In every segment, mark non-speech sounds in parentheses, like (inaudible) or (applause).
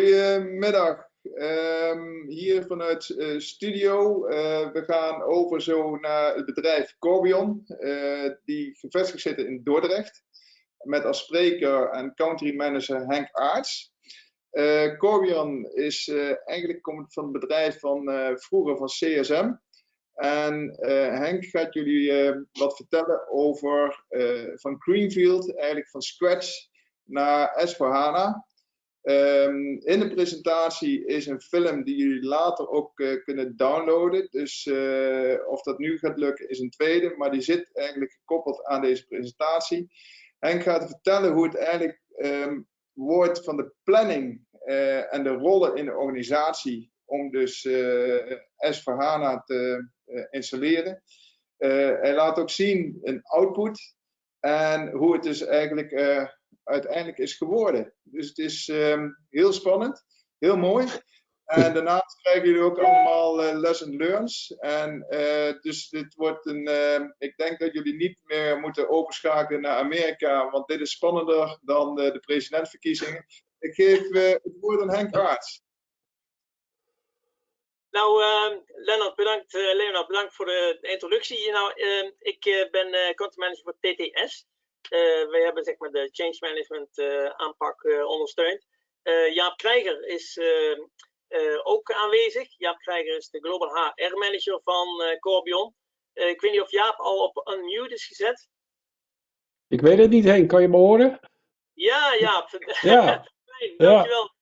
Goedemiddag. Um, hier vanuit uh, studio. Uh, we gaan over zo naar het bedrijf Corbion, uh, die gevestigd zit in Dordrecht. Met als spreker en country manager Henk Aarts. Corbion is eigenlijk komt van het bedrijf van vroeger van CSM. En Henk gaat jullie wat vertellen over van Greenfield, eigenlijk van scratch naar S4HANA. Um, in de presentatie is een film die jullie later ook uh, kunnen downloaden. Dus uh, of dat nu gaat lukken is een tweede, maar die zit eigenlijk gekoppeld aan deze presentatie. Henk gaat vertellen hoe het eigenlijk um, wordt van de planning uh, en de rollen in de organisatie om dus S4HANA te installeren. hij laat ook zien een output en hoe het dus eigenlijk uiteindelijk is geworden. Dus het is um, heel spannend, heel mooi. En (laughs) daarnaast krijgen jullie ook allemaal uh, lesson learns. En uh, dus dit wordt een, uh, ik denk dat jullie niet meer moeten overschakelen naar Amerika, want dit is spannender dan de presidentsverkiezingen. Ik geef het woord aan Henk Aarts. Nou, uh, Lennart, bedankt, uh, Leonard, bedankt voor de, introductie. Nou, uh, ik ben uh, content manager voor TTS. Uh, wij hebben zeg maar, de change management uh, aanpak uh, ondersteund. Jaap Krijger is ook aanwezig. Jaap Krijger is de Global HR Manager van Corbion. ik weet niet of Jaap al op unmute is gezet. Ik weet het niet, Henk. Kan je me horen? Ja, Jaap. (laughs) Ja. (laughs) Fijn, dankjewel ja.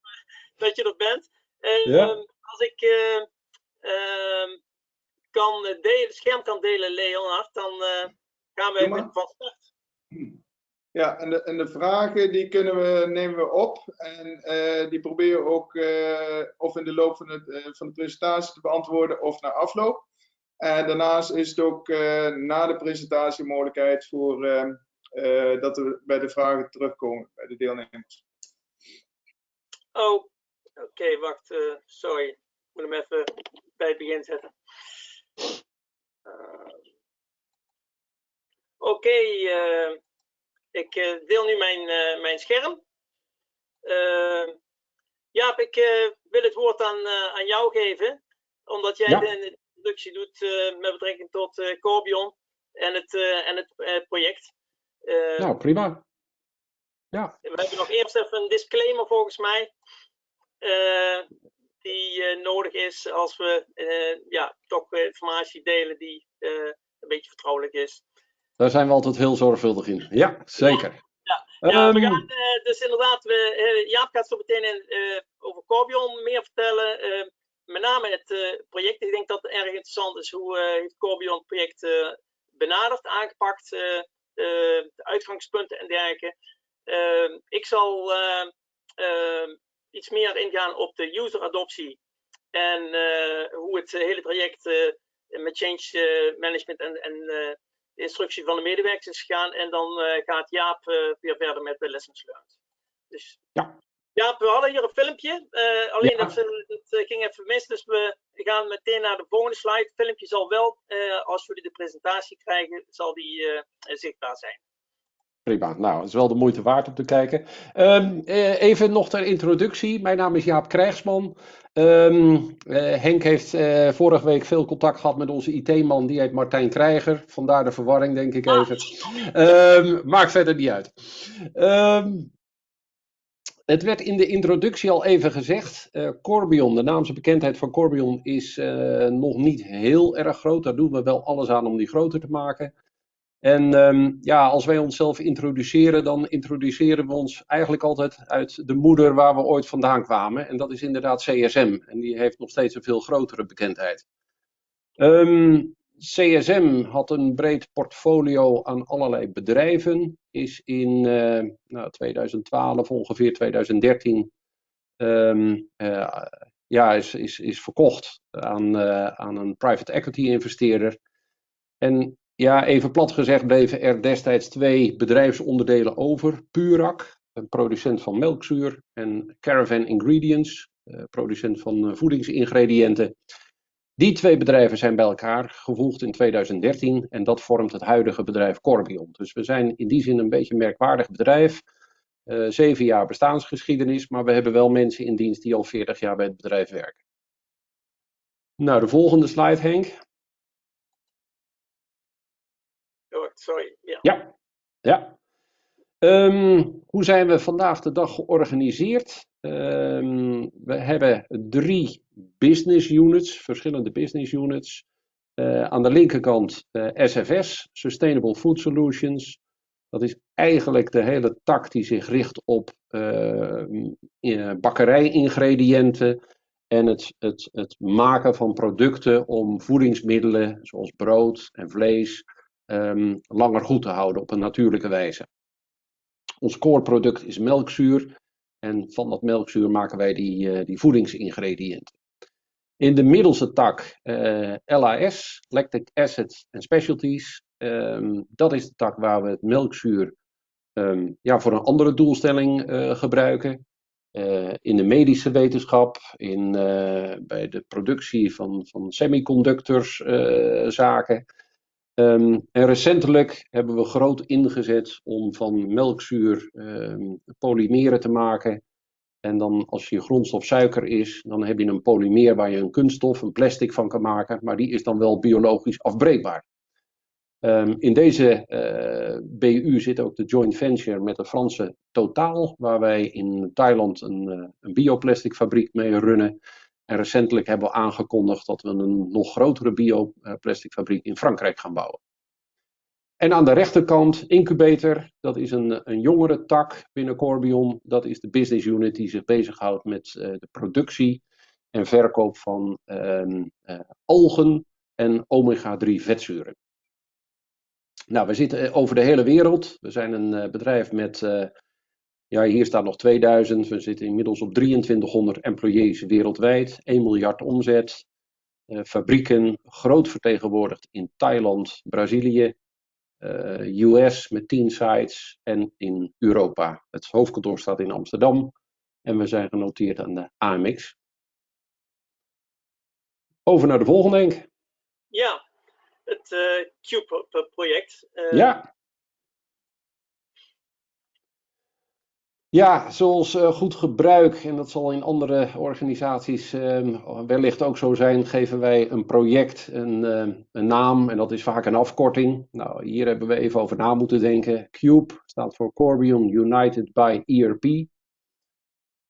(laughs) dat je er bent. ja. Um, als ik ehm, kan delen, scherm kan delen, Leonard, dan gaan we van start. Ja, en de, en de vragen die kunnen we, nemen we op en uh, die proberen we ook uh, of in de loop van, het, uh, van de presentatie te beantwoorden of na afloop. En daarnaast is het ook na de presentatie mogelijkheid voor dat we bij de vragen terugkomen bij de deelnemers. Oh, oké, wacht, sorry. Ik moet hem even bij het begin zetten. Oké, okay, uh, ik uh, deel nu mijn, uh, mijn scherm. Jaap, ik wil het woord aan, aan jou geven, omdat jij ja. de introductie doet met betrekking tot Corbion en het, en het project. nou, prima. Ja. We hebben nog eerst even een disclaimer volgens mij. die nodig is als we ja, toch informatie delen die een beetje vertrouwelijk is. Daar zijn we altijd heel zorgvuldig in. Ja, zeker. Ja, ja. um, we gaan uh, dus inderdaad, we, uh, Jaap gaat zo meteen in, uh, over Corbion meer vertellen. met name het project. Ik denk dat het erg interessant is hoe heeft Corbion het project benaderd, aangepakt, de uitgangspunten en dergelijke. Ehm, ik zal ehm, iets meer ingaan op de user adoptie en hoe het hele traject met change management en, en de instructie van de medewerkers is gegaan. En dan uh, gaat Jaap uh, weer verder met de lessons learned. Dus ja. Jaap, we hadden hier een filmpje. Uh, alleen ja. dat, dat ging even mis. Dus we gaan meteen naar de volgende slide. Het filmpje zal wel, als jullie de presentatie krijgen, zal die zichtbaar zijn. Prima, nou, het is wel de moeite waard om te kijken. Um, even nog ter introductie. Mijn naam is Jaap Krijgsman. Um, uh, Henk heeft uh, vorige week veel contact gehad met onze IT-man, die heet Martijn Krijger. Vandaar de verwarring, denk ik even. Um, maakt verder niet uit. het werd in de introductie al even gezegd. Uh, Corbion, de naamse bekendheid van Corbion is nog niet heel erg groot. Daar doen we wel alles aan om die groter te maken. En um, ja, als wij onszelf introduceren, dan introduceren we ons eigenlijk altijd uit de moeder waar we ooit vandaan kwamen. En dat is inderdaad CSM. En die heeft nog steeds een veel grotere bekendheid. CSM had een breed portfolio aan allerlei bedrijven. Is in uh, nou, 2012, ongeveer 2013, um, uh, ja, is, is, is verkocht aan, uh, aan een private equity investeerder. En ja, even plat gezegd bleven er destijds twee bedrijfsonderdelen over. Purak, een producent van melkzuur, en Caravan Ingredients, producent van voedingsingrediënten. Die twee bedrijven zijn bij elkaar gevoegd in 2013 en dat vormt het huidige bedrijf Corbion. Dus we zijn in die zin een beetje een merkwaardig bedrijf. Uh, zeven jaar bestaansgeschiedenis, maar we hebben wel mensen in dienst die al 40 jaar bij het bedrijf werken. Nou, de volgende slide, Henk. Sorry. Ja. Ja. ja. Um, hoe zijn we vandaag de dag georganiseerd? Um, we hebben drie business units, verschillende business units. Uh, aan de linkerkant uh, eh, SFS, Sustainable Food Solutions. Dat is eigenlijk de hele tak die zich richt op uh, bakkerijingrediënten en het, het, het maken van producten om voedingsmiddelen zoals brood en vlees um, langer goed te houden op een natuurlijke wijze. Ons core product is melkzuur en van dat melkzuur maken wij die, uh, die voedingsingrediënten. In de middelste tak eh, LAS, Lactic Acid and Specialties. Um, dat is de tak waar we het melkzuur um, ja, voor een andere doelstelling uh, gebruiken. In de medische wetenschap, in, bij de productie van, van semiconductors zaken. Um, en recentelijk hebben we groot ingezet om van melkzuur um, polymeren te maken. En dan als je grondstof suiker is, dan heb je een polymeer waar je een kunststof, een plastic van kan maken. Maar die is dan wel biologisch afbreekbaar. Um, in deze uh, BU zit ook de joint venture met de Franse Totaal, waar wij in Thailand een, uh, een bioplastic fabriek mee runnen. En recentelijk hebben we aangekondigd dat we een nog grotere bioplasticfabriek in Frankrijk gaan bouwen. En aan de rechterkant Incubator, dat is een, een jongere tak binnen Corbion. Dat is de business unit die zich bezighoudt met uh, de productie en verkoop van uh, algen en omega-3 vetzuren. Nou, we zitten over de hele wereld. We zijn een bedrijf met ja, hier staat nog 2000. We zitten inmiddels op 2300 employees wereldwijd. 1 miljard omzet. Uh, fabrieken groot vertegenwoordigd in Thailand, Brazilië, uh, eh, US met 10 sites en in Europa. Het hoofdkantoor staat in Amsterdam en we zijn genoteerd aan de AMX. Over naar de volgende, denk Ja, het uh, Cube-project. ja. Ja, zoals uh, goed gebruik, en dat zal in andere organisaties uh, wellicht ook zo zijn, geven wij een project een, uh, een, naam en dat is vaak een afkorting. Nou, hier hebben we even over na moeten denken. CUBE staat voor Corbion United by ERP.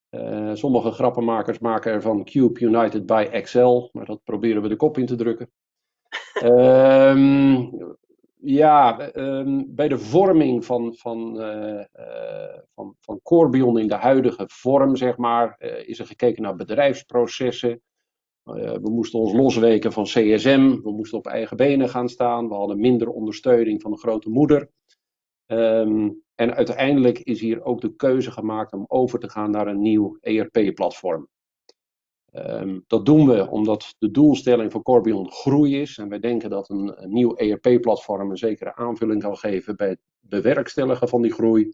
Eh, sommige grappenmakers maken ervan Cube United by Excel, maar dat proberen we de kop in te drukken. (laughs) Ehm ja, um, bij de vorming van, van, uh, uh, van, van Corbion in de huidige vorm, zeg maar, uh, is er gekeken naar bedrijfsprocessen. we moesten ons losweken van CSM, we moesten op eigen benen gaan staan, we hadden minder ondersteuning van de grote moeder. Um, en uiteindelijk is hier ook de keuze gemaakt om over te gaan naar een nieuw ERP-platform. Um, dat doen we omdat de doelstelling van Corbion groei is. En wij denken dat een, nieuw ERP-platform een zekere aanvulling kan geven bij het bewerkstelligen van die groei.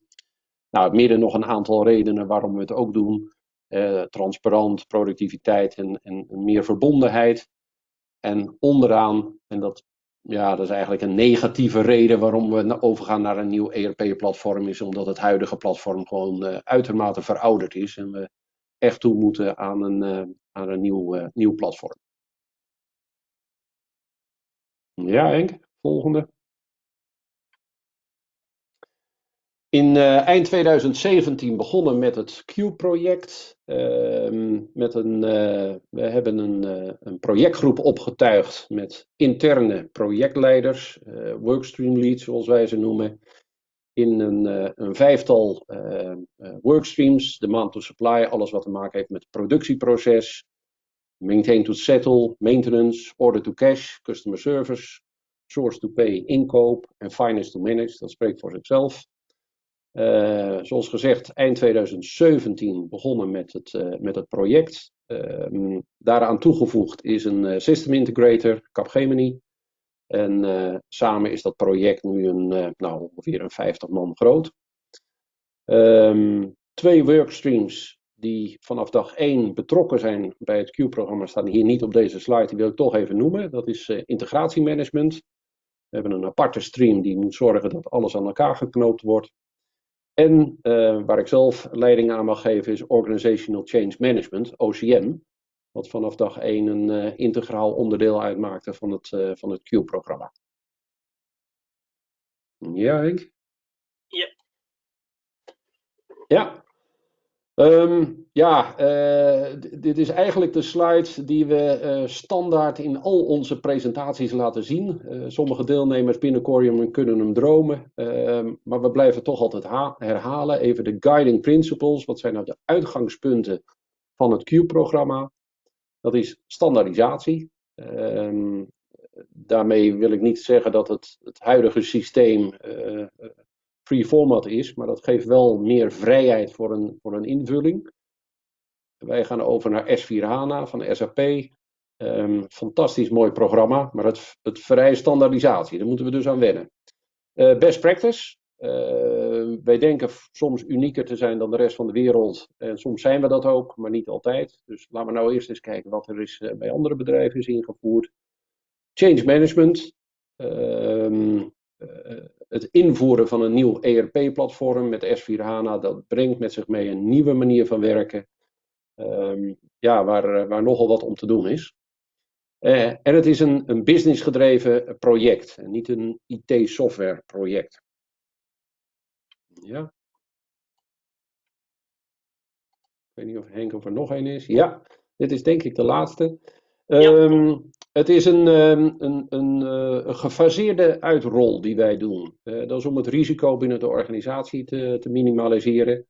Nou, midden nog een aantal redenen waarom we het ook doen. Uh, transparant, productiviteit en, en, meer verbondenheid. En onderaan, en dat, ja, dat is eigenlijk een negatieve reden waarom we overgaan naar een nieuw ERP-platform, is omdat het huidige platform gewoon uh, uitermate verouderd is. En we echt toe moeten aan een, aan een nieuw, uh, nieuw platform. Ja, Henk, volgende. In uh, eind 2017 begonnen met het Q-project. Uh, met een, uh, we hebben een, een, projectgroep opgetuigd met interne projectleiders, workstream leads zoals wij ze noemen in een, uh, een vijftal uh, uh, workstreams. Demand to supply, alles wat te maken heeft met het productieproces. Maintain to settle, maintenance, order to cash, customer service, source to pay, inkoop en finance to manage. Dat spreekt voor zichzelf. zoals gezegd, eind 2017 begonnen met het, met het project. Ehm, daaraan toegevoegd is een system integrator, Capgemini. En uh, samen is dat project nu een, uh, nou, ongeveer een 50 man groot. Um, twee workstreams die vanaf dag 1 betrokken zijn bij het Q-programma staan hier niet op deze slide, die wil ik toch even noemen. Dat is uh, integratiemanagement. We hebben een aparte stream die moet zorgen dat alles aan elkaar geknoopt wordt. En waar ik zelf leiding aan mag geven is Organizational Change Management, OCM. Wat vanaf dag 1 een integraal onderdeel uitmaakte van het, van het Q-programma. Ja, Henk? Ja. Ja. Um, ja, uh, dit is eigenlijk de slide die we uh, standaard in al onze presentaties laten zien. Uh, sommige deelnemers binnen Corium kunnen hem dromen, ehm, maar we blijven toch altijd herhalen. Even de guiding principles. Wat zijn nou de uitgangspunten van het Q-programma? Dat is standaardisatie. Um, daarmee wil ik niet zeggen dat het, het huidige systeem uh, free format is, maar dat geeft wel meer vrijheid voor een, voor een invulling. Wij gaan over naar S4 HANA van SAP. Um, fantastisch mooi programma, maar het, het vereist standaardisatie. Daar moeten we dus aan wennen. Uh, best practice. Uh, wij denken soms unieker te zijn dan de rest van de wereld. En soms zijn we dat ook, maar niet altijd. Dus laten we nou eerst eens kijken wat er is bij andere bedrijven is ingevoerd. Change management. Uh, het invoeren van een nieuw ERP-platform met S4 HANA, dat brengt met zich mee een nieuwe manier van werken. Um, ja, waar, waar nogal wat om te doen is. En het is een, een business-gedreven project en niet een IT-software project. Ja. Ik weet niet of Henk of er nog een is. Ja, dit is denk ik de laatste. Um, het is een, um, een, een, uh, een, gefaseerde uitrol die wij doen. Uh, dat is om het risico binnen de organisatie te, te minimaliseren.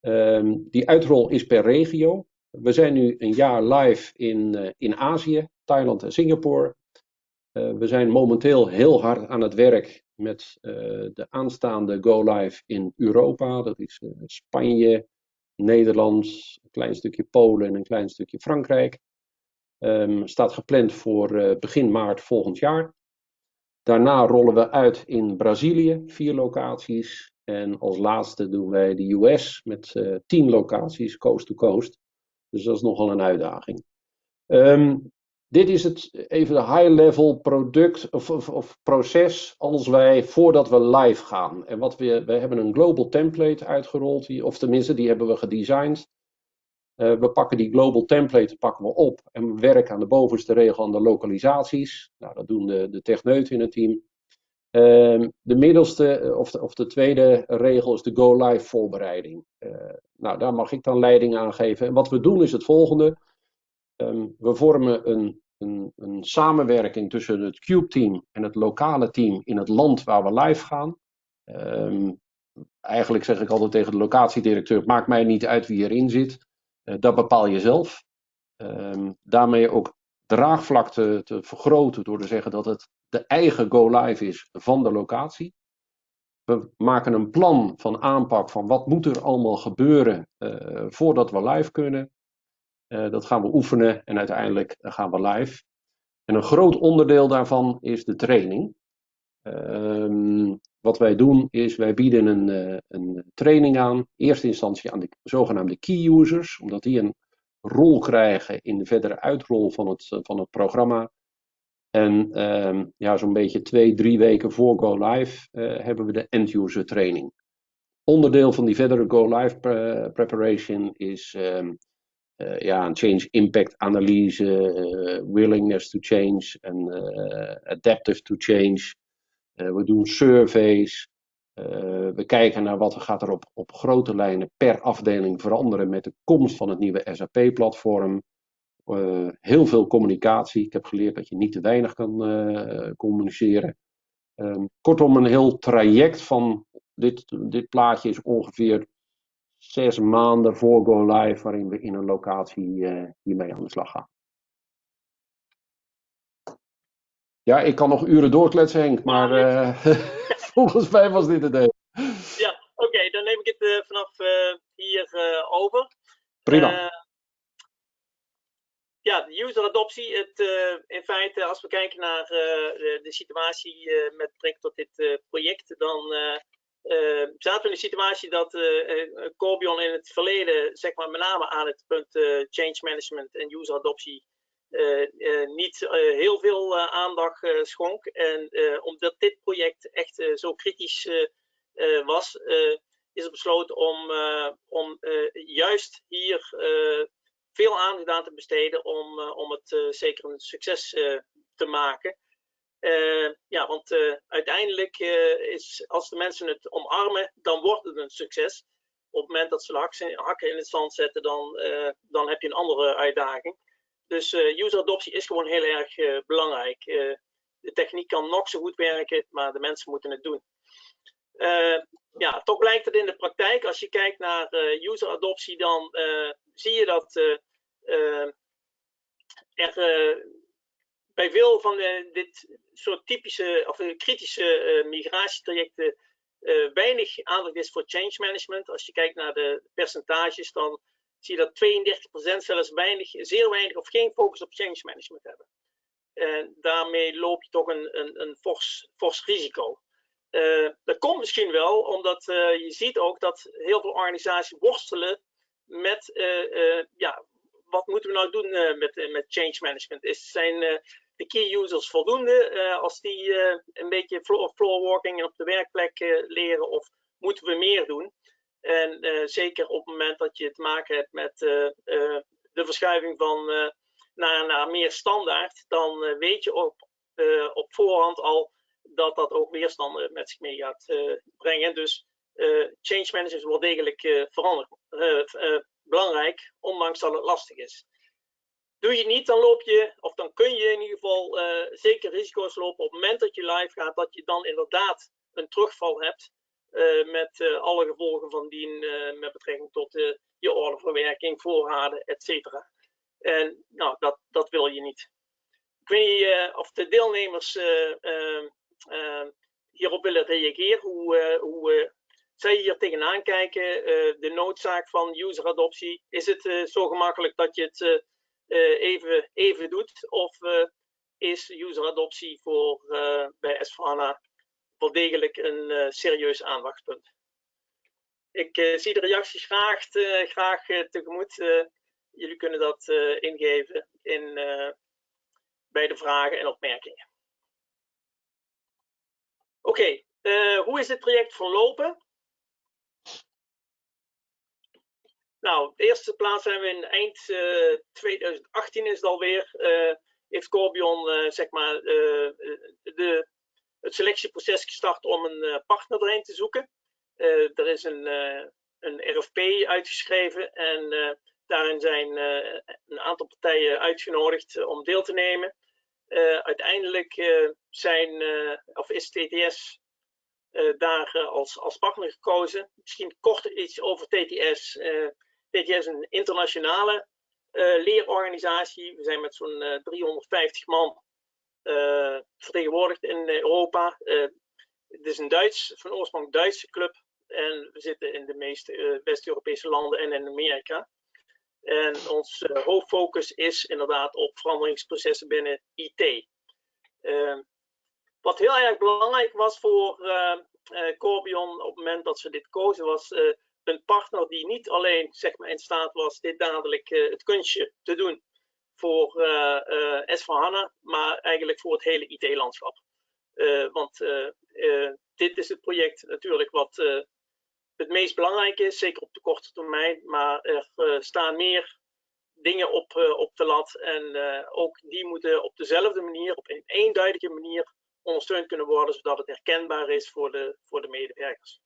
Um, die uitrol is per regio. We zijn nu een jaar live in, uh, in Azië, Thailand en Singapore. We zijn momenteel heel hard aan het werk met de aanstaande Go Live in Europa. Dat is Spanje, Nederland, een klein stukje Polen en een klein stukje Frankrijk. Um, staat gepland voor begin maart volgend jaar. Daarna rollen we uit in Brazilië, vier locaties. En als laatste doen wij de US met tien locaties, coast to coast. Dus dat is nogal een uitdaging. Um, dit is het even de high-level product of, of, proces als wij voordat we live gaan. En wat we, we hebben een global template uitgerold, of tenminste die hebben we gedesigned. Uh, we pakken die global template pakken we op en we werken aan de bovenste regel aan de lokalisaties. Nou, dat doen de, de techneuten in het team. Uh, de middelste eh, of de, of de, tweede regel is de go live voorbereiding. Uh, nou, daar mag ik dan leiding aan geven. En wat we doen is het volgende. Um, we vormen een, een, een, samenwerking tussen het Cube team en het lokale team in het land waar we live gaan. Um, eigenlijk zeg ik altijd tegen de locatiedirecteur: maakt mij niet uit wie erin zit. Eh, dat bepaal je zelf. Um, daarmee ook draagvlak te, te, vergroten door te zeggen dat het de eigen go-live is van de locatie. We maken een plan van aanpak van wat moet er allemaal gebeuren uh, voordat we live kunnen. Uh, dat gaan we oefenen en uiteindelijk gaan we live. En een groot onderdeel daarvan is de training. Um, wat wij doen is, wij bieden een, uh, een training aan, in eerste instantie aan de zogenaamde key users, omdat die een rol krijgen in de verdere uitrol van het, van het programma. En um, ja, zo'n beetje twee, drie weken voor Go Live hebben we de end-user training. Onderdeel van die verdere Go Live pre preparation is um, ja, een change impact analyse, willingness to change en adaptive to change. We doen surveys. We kijken naar wat er gaat er op, op grote lijnen per afdeling veranderen met de komst van het nieuwe SAP-platform. Eh, heel veel communicatie. Ik heb geleerd dat je niet te weinig kan communiceren. Um, kortom, een heel traject van dit, dit plaatje is ongeveer zes maanden voor Go Live, waarin we in een locatie hiermee aan de slag gaan. Ja, ik kan nog uren doorkletsen, Henk, maar uh, (laughs) volgens mij was dit het idee. Ja, oké, okay, dan neem ik het uh, vanaf hier over. Prima. ja, de user adoptie. Het, in feite, als we kijken naar de, de, situatie met betrekking tot dit project, dan zaten we in de situatie dat Corbion in het verleden, zeg maar, met name aan het punt change management en user adoptie uh, uh, niet uh, heel veel aandacht schonk. En omdat dit project echt zo kritisch was, is er besloten om, om juist hier veel aandacht aan te besteden om, om het zeker een succes te maken. Ja, want uiteindelijk is als de mensen het omarmen, dan wordt het een succes. Op het moment dat ze de hakken in het zand zetten, dan, dan heb je een andere uitdaging. Dus user adoptie is gewoon heel erg belangrijk de techniek kan nog zo goed werken, maar de mensen moeten het doen. Ja, toch blijkt het in de praktijk, als je kijkt naar user adoptie, dan zie je dat er bij veel van dit soort typische of kritische migratietrajecten weinig aandacht is voor change management. Als je kijkt naar de percentages, dan zie je dat 32% zelfs weinig, zeer weinig of geen focus op change management hebben. En daarmee loop je toch een, een, een fors, fors risico. Dat komt misschien wel omdat je ziet ook dat heel veel organisaties worstelen met ja, wat moeten we nou doen met, met change management? Is, zijn de key users voldoende als die een beetje floor, walking op de werkplek leren of moeten we meer doen? En zeker op het moment dat je te maken hebt met de verschuiving van naar, naar meer standaard, dan eh, weet je op, eh, op voorhand al dat dat ook weerstanden met zich mee gaat eh, brengen. Dus change management is wel degelijk veranderd, belangrijk, ondanks dat het lastig is. Doe je niet, dan loop je, of dan kun je in ieder geval zeker risico's lopen op het moment dat je live gaat, dat je dan inderdaad een terugval hebt met alle gevolgen van dien met betrekking tot je orderverwerking, voorraden, et cetera. En nou, dat, dat wil je niet. Ik weet niet of de deelnemers uh, hierop willen reageren, hoe, hoe zij hier tegenaan kijken. de noodzaak van user-adoptie. Is het zo gemakkelijk dat je het even, even doet? Of is user-adoptie voor bij s wel degelijk een serieus aandachtspunt? Ik zie de reacties graag, graag tegemoet jullie kunnen dat ingeven in, bij de vragen en opmerkingen. Oké, hoe is dit project verlopen? Nou, de eerste plaats zijn we in eind 2018 is het alweer. heeft Corbion zeg maar de, het selectieproces gestart om een partner erin te zoeken. er is een, een RFP uitgeschreven en Daarin zijn een aantal partijen uitgenodigd om deel te nemen. Uiteindelijk zijn, of is TTS daar als, als partner gekozen. Misschien kort iets over TTS. TTS is een internationale leerorganisatie. We zijn met zo'n 350 man vertegenwoordigd in Europa. het is een Duits, van oorsprong Duitse club. En we zitten in de meeste West-Europese landen en in Amerika. En ons hoofdfocus is inderdaad op veranderingsprocessen binnen IT. Wat heel erg belangrijk was voor Corbion op het moment dat ze dit kozen, was een partner die niet alleen zeg maar, in staat was dit dadelijk het kunstje te doen voor uh, S4HANA, maar eigenlijk voor het hele IT-landschap. want dit is het project natuurlijk wat het meest belangrijke is, zeker op de korte termijn. Maar er staan meer dingen op, op de lat. En ook die moeten op dezelfde manier, op een eenduidige manier, ondersteund kunnen worden, zodat het herkenbaar is voor de, voor de medewerkers.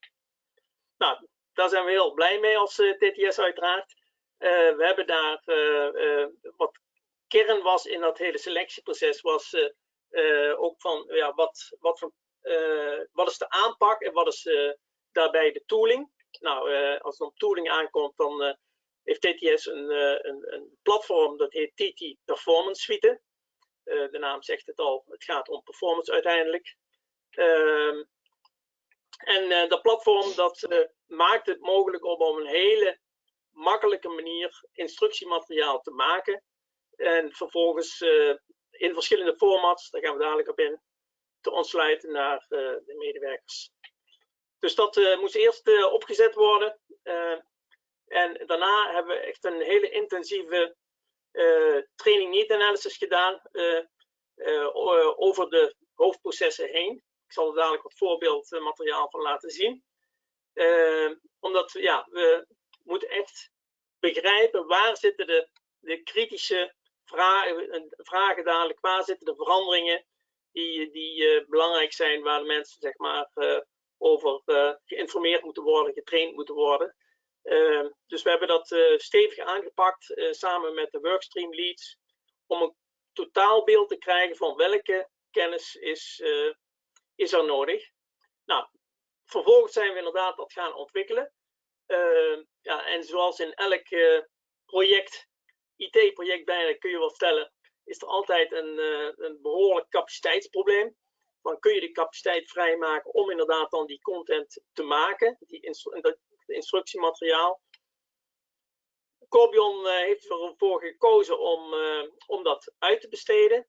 Nou, daar zijn we heel blij mee als TTS uiteraard. we hebben daar wat kern was in dat hele selectieproces, was ook van ja, wat, wat, wat is de aanpak en wat is daarbij de tooling. Nou, als het om tooling aankomt, dan heeft TTS een, een, een, platform dat heet TT Performance Suite. de naam zegt het al, het gaat om performance uiteindelijk. Ehm, en dat platform dat maakt het mogelijk om op een hele makkelijke manier instructiemateriaal te maken. En vervolgens in verschillende formats, daar gaan we dadelijk op in, te ontsluiten naar de medewerkers. Dus dat uh, moest eerst opgezet worden. En daarna hebben we echt een hele intensieve training need analysis gedaan over de hoofdprocessen heen. Ik zal er dadelijk wat voorbeeldmateriaal van laten zien. Omdat ja, we moeten echt begrijpen waar zitten de, de kritische vragen, vragen dadelijk, waar zitten de veranderingen die, die belangrijk zijn, waar de mensen zeg maar over geïnformeerd moeten worden, getraind moeten worden. Ehm, dus we hebben dat stevig aangepakt samen met de workstream leads om een totaalbeeld te krijgen van welke kennis is, is er nodig. Nou, vervolgens zijn we inderdaad dat gaan ontwikkelen. Ehm, ja, en zoals in elk project, IT-project bijna kun je wel stellen, is er altijd een, een behoorlijk capaciteitsprobleem. Dan kun je de capaciteit vrijmaken om inderdaad dan die content te maken, die, instructiemateriaal. Corbion eh, heeft ervoor gekozen om, eh, om dat uit te besteden.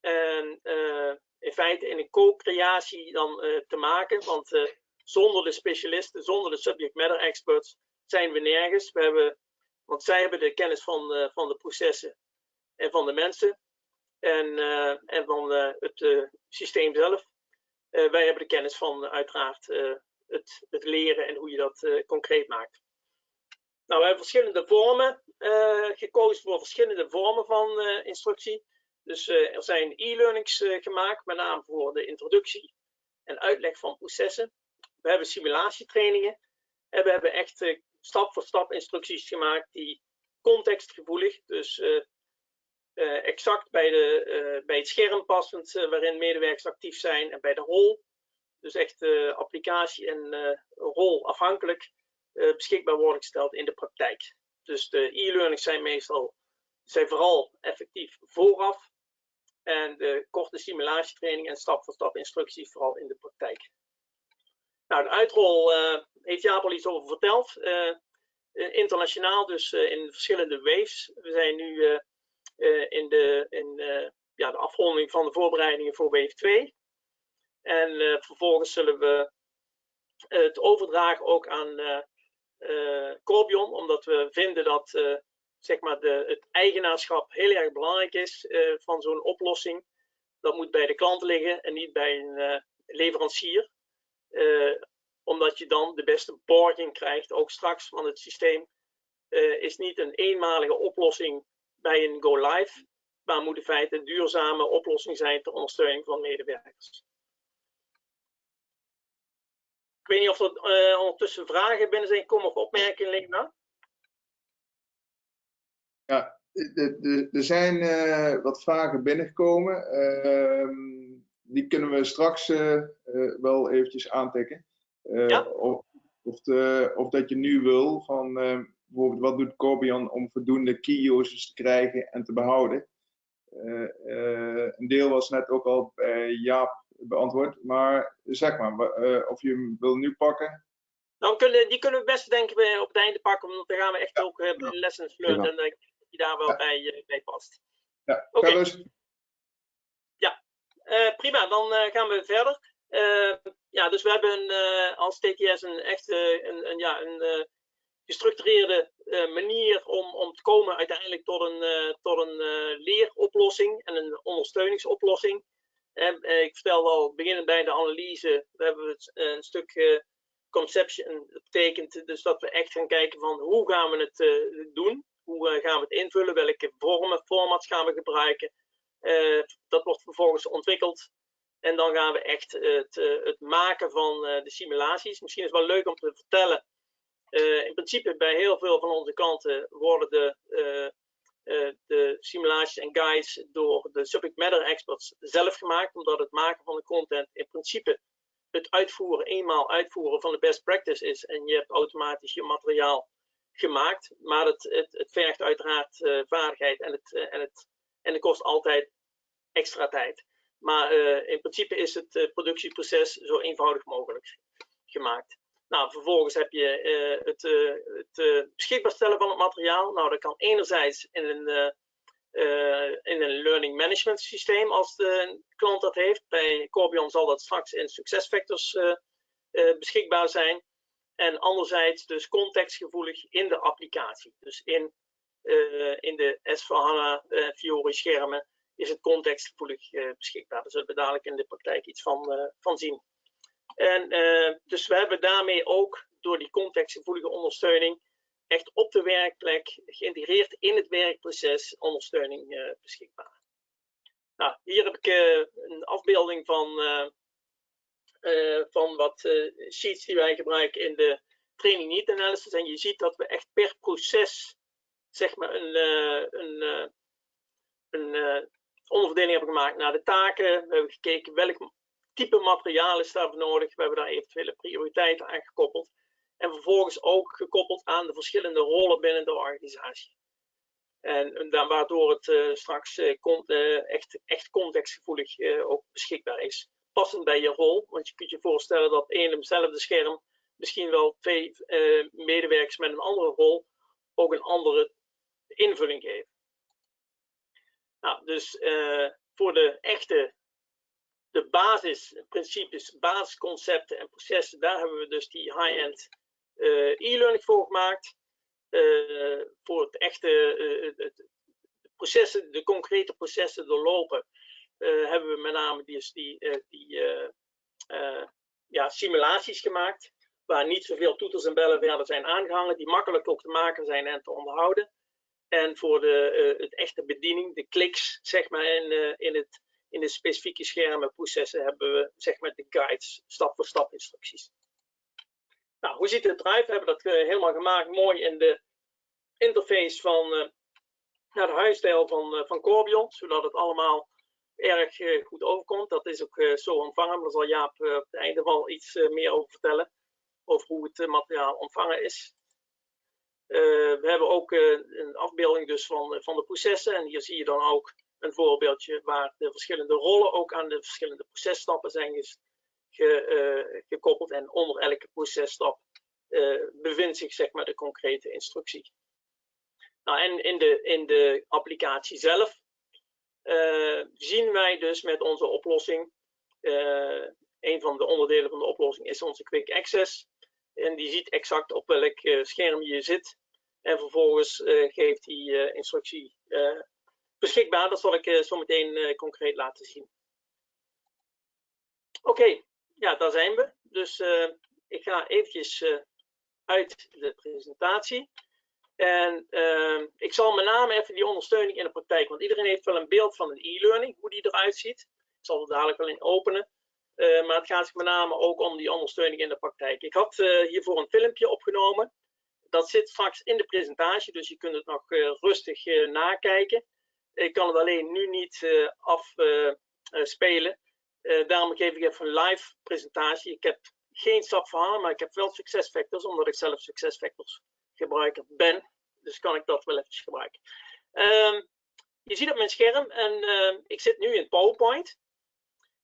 En eh, in feite in een co-creatie dan te maken. Want zonder de specialisten, zonder de subject matter experts zijn we nergens. We hebben, want zij hebben de kennis van, van de processen en van de mensen. En, en van het systeem zelf. wij hebben de kennis van uiteraard het, het leren en hoe je dat concreet maakt. Nou, we hebben verschillende vormen gekozen voor verschillende vormen van instructie. Dus er zijn e-learnings gemaakt, met name voor de introductie en uitleg van processen. We hebben simulatietrainingen en we hebben echt stap voor stap instructies gemaakt die contextgevoelig, dus exact bij, de, bij het scherm passend waarin medewerkers actief zijn en bij de rol dus echt applicatie en rol afhankelijk beschikbaar worden gesteld in de praktijk. Dus de e-learnings zijn meestal zijn vooral effectief vooraf en de korte simulatietraining en stap-voor-stap instructies vooral in de praktijk. Nou, de uitrol heeft Jaap al iets over verteld. internationaal, dus in verschillende waves. We zijn nu in, de, in ja, de afronding van de voorbereidingen voor wave 2. En vervolgens zullen we het overdragen ook aan Corbion, omdat we vinden dat zeg maar de, het eigenaarschap heel erg belangrijk is van zo'n oplossing. Dat moet bij de klant liggen en niet bij een leverancier. Omdat je dan de beste borging krijgt, ook straks, want het systeem is niet een eenmalige oplossing bij een go-live, maar moet in feite een duurzame oplossing zijn ter ondersteuning van medewerkers. Ik weet niet of er uh, ondertussen vragen binnen zijn komen of opmerkingen, Lena. Ja, er zijn wat vragen binnengekomen. Uh, die kunnen we straks uh, wel eventjes aantikken. Ja? Of, of, de, of, dat je nu wil van bijvoorbeeld wat doet Corbion om voldoende key users te krijgen en te behouden. een deel was net ook al bij Jaap beantwoord. Maar zeg maar, uh, of je hem wil nu pakken. Kunnen, die kunnen we best denk ik op het einde pakken, want dan gaan we echt ook uh, lessons learned en dat die daar wel bij, uh, bij past. Ja, Oké. Okay. Dus. Ja, prima. Dan gaan we verder. ja, dus we hebben als TTS een echt een, een, ja, een gestructureerde manier om, om te komen uiteindelijk tot een, tot een leeroplossing en een ondersteuningsoplossing. Eh, ik vertelde al, beginnend bij de analyse, we hebben eh, een stuk conception. Dat betekent dus dat we echt gaan kijken van hoe gaan we het doen? Hoe gaan we het invullen? Welke vormen, formats gaan we gebruiken? Dat wordt vervolgens ontwikkeld. En dan gaan we echt het, het maken van de simulaties. Misschien is het wel leuk om te vertellen. in principe bij heel veel van onze klanten worden de de simulaties en guides door de subject matter experts zelf gemaakt, omdat het maken van de content in principe het uitvoeren, eenmaal uitvoeren van de best practice is en je hebt automatisch je materiaal gemaakt, maar het, het, het vergt uiteraard vaardigheid en het, en, het, en het kost altijd extra tijd. Maar in principe is het productieproces zo eenvoudig mogelijk gemaakt. Nou, vervolgens heb je uh, het, uh, het beschikbaar stellen van het materiaal. Nou, dat kan enerzijds in een, in een learning management systeem als de klant dat heeft. Bij Corbion zal dat straks in SuccessFactors beschikbaar zijn. En anderzijds dus contextgevoelig in de applicatie. Dus in, in de S4HANA Fiori schermen is het contextgevoelig beschikbaar. Daar zullen we dadelijk in de praktijk iets van, van zien. En uh, dus we hebben daarmee ook door die contextgevoelige ondersteuning echt op de werkplek, geïntegreerd in het werkproces, ondersteuning beschikbaar. Nou, hier heb ik een afbeelding van, van wat sheets die wij gebruiken in de training need analysis. En je ziet dat we echt per proces zeg maar een, een, een onderverdeling hebben gemaakt naar de taken. We hebben gekeken welk type materiaal is daarvoor nodig. We hebben daar eventuele prioriteiten aan gekoppeld. En vervolgens ook gekoppeld aan de verschillende rollen binnen de organisatie. En, waardoor het uh, straks uh, uh, echt, echt contextgevoelig ook beschikbaar is. Passend bij je rol, want je kunt je voorstellen dat één en hetzelfde scherm misschien wel twee medewerkers met een andere rol ook een andere invulling geven. Nou, dus uh, voor de echte, de basisprincipes, basisconcepten en processen, daar hebben we dus die high-end uh, e-learning voor gemaakt. Uh, voor het echte, de processen, de concrete processen doorlopen, hebben we met name die, die, die ja, simulaties gemaakt. Waar niet zoveel toeters en bellen verder zijn aangehangen, die makkelijk ook te maken zijn en te onderhouden. En voor de, uh, het echte bediening, de kliks, zeg maar, in, uh, in, het, in de specifieke schermen, processen, hebben we, zeg maar, de guides, stap-voor-stap instructies. Nou, hoe ziet het eruit? We hebben dat uh, helemaal gemaakt, mooi in de interface van naar de huisstijl van, van Corbion, zodat het allemaal erg goed overkomt. Dat is ook zo ontvangen, daar zal Jaap op het einde wel iets meer over vertellen, over hoe het materiaal ontvangen is. Uh, we hebben ook uh, een afbeelding dus van, van de processen. En hier zie je dan ook een voorbeeldje waar de verschillende rollen ook aan de verschillende processtappen zijn ge, uh, gekoppeld. En onder elke processtap bevindt zich zeg maar de concrete instructie. Nou, en in de, in de applicatie zelf zien wij dus met onze oplossing, een van de onderdelen van de oplossing is onze Quick Access. En die ziet exact op welk scherm je zit en vervolgens uh, geeft die uh, instructie uh, beschikbaar. Dat zal ik zo meteen concreet laten zien. Oké, ja, daar zijn we. Dus ik ga eventjes uit de presentatie. En ik zal met name even die ondersteuning in de praktijk, want iedereen heeft wel een beeld van een e-learning, hoe die eruit ziet. Ik zal er dadelijk wel in openen. maar het gaat met name ook om die ondersteuning in de praktijk. Ik had hiervoor een filmpje opgenomen dat zit straks in de presentatie, dus je kunt het nog uh, rustig uh, nakijken. Ik kan het alleen nu niet uh, afspelen. daarom geef ik even een live presentatie. Ik heb geen SAP verhaal, maar ik heb wel SuccessFactors, omdat ik zelf SuccessFactors gebruiker ben. Dus kan ik dat wel eventjes gebruiken. Um, je ziet op mijn scherm en ik zit nu in PowerPoint.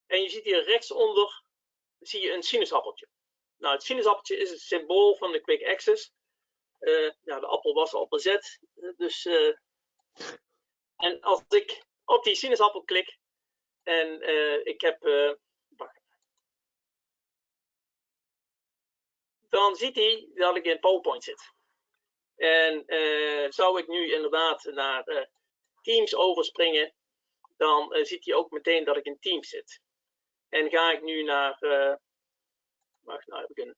En je ziet hier rechtsonder zie je een sinaasappeltje. Nou, het sinaasappeltje is het symbool van de Quick Access. Uh, ja, de appel was al bezet. Dus, uh, en als ik op die sinaasappel klik en ik heb. dan ziet hij dat ik in PowerPoint zit. En zou ik nu inderdaad naar Teams overspringen, dan ziet hij ook meteen dat ik in Teams zit. En ga ik nu naar. wacht, nou heb ik een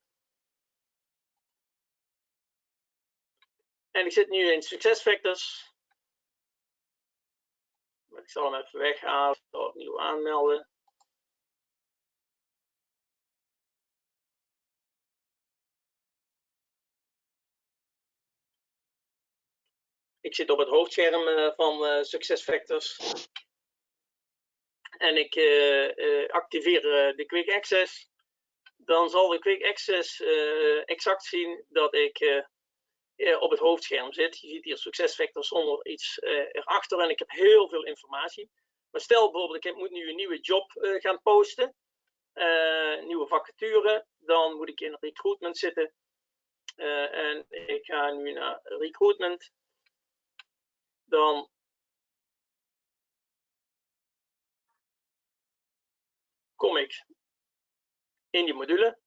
En ik zit nu in SuccessFactors. Ik zal hem even weghalen, opnieuw aanmelden. Ik zit op het hoofdscherm uh, van uh, SuccessFactors. En ik uh, activeer de Quick Access. Dan zal de Quick Access exact zien dat ik op het hoofdscherm zit. Je ziet hier succesvectors zonder iets uh, erachter en ik heb heel veel informatie. Maar stel bijvoorbeeld, ik moet nu een nieuwe job uh, gaan posten, nieuwe vacature, dan moet ik in recruitment zitten. en ik ga nu naar recruitment. Dan kom ik in die module.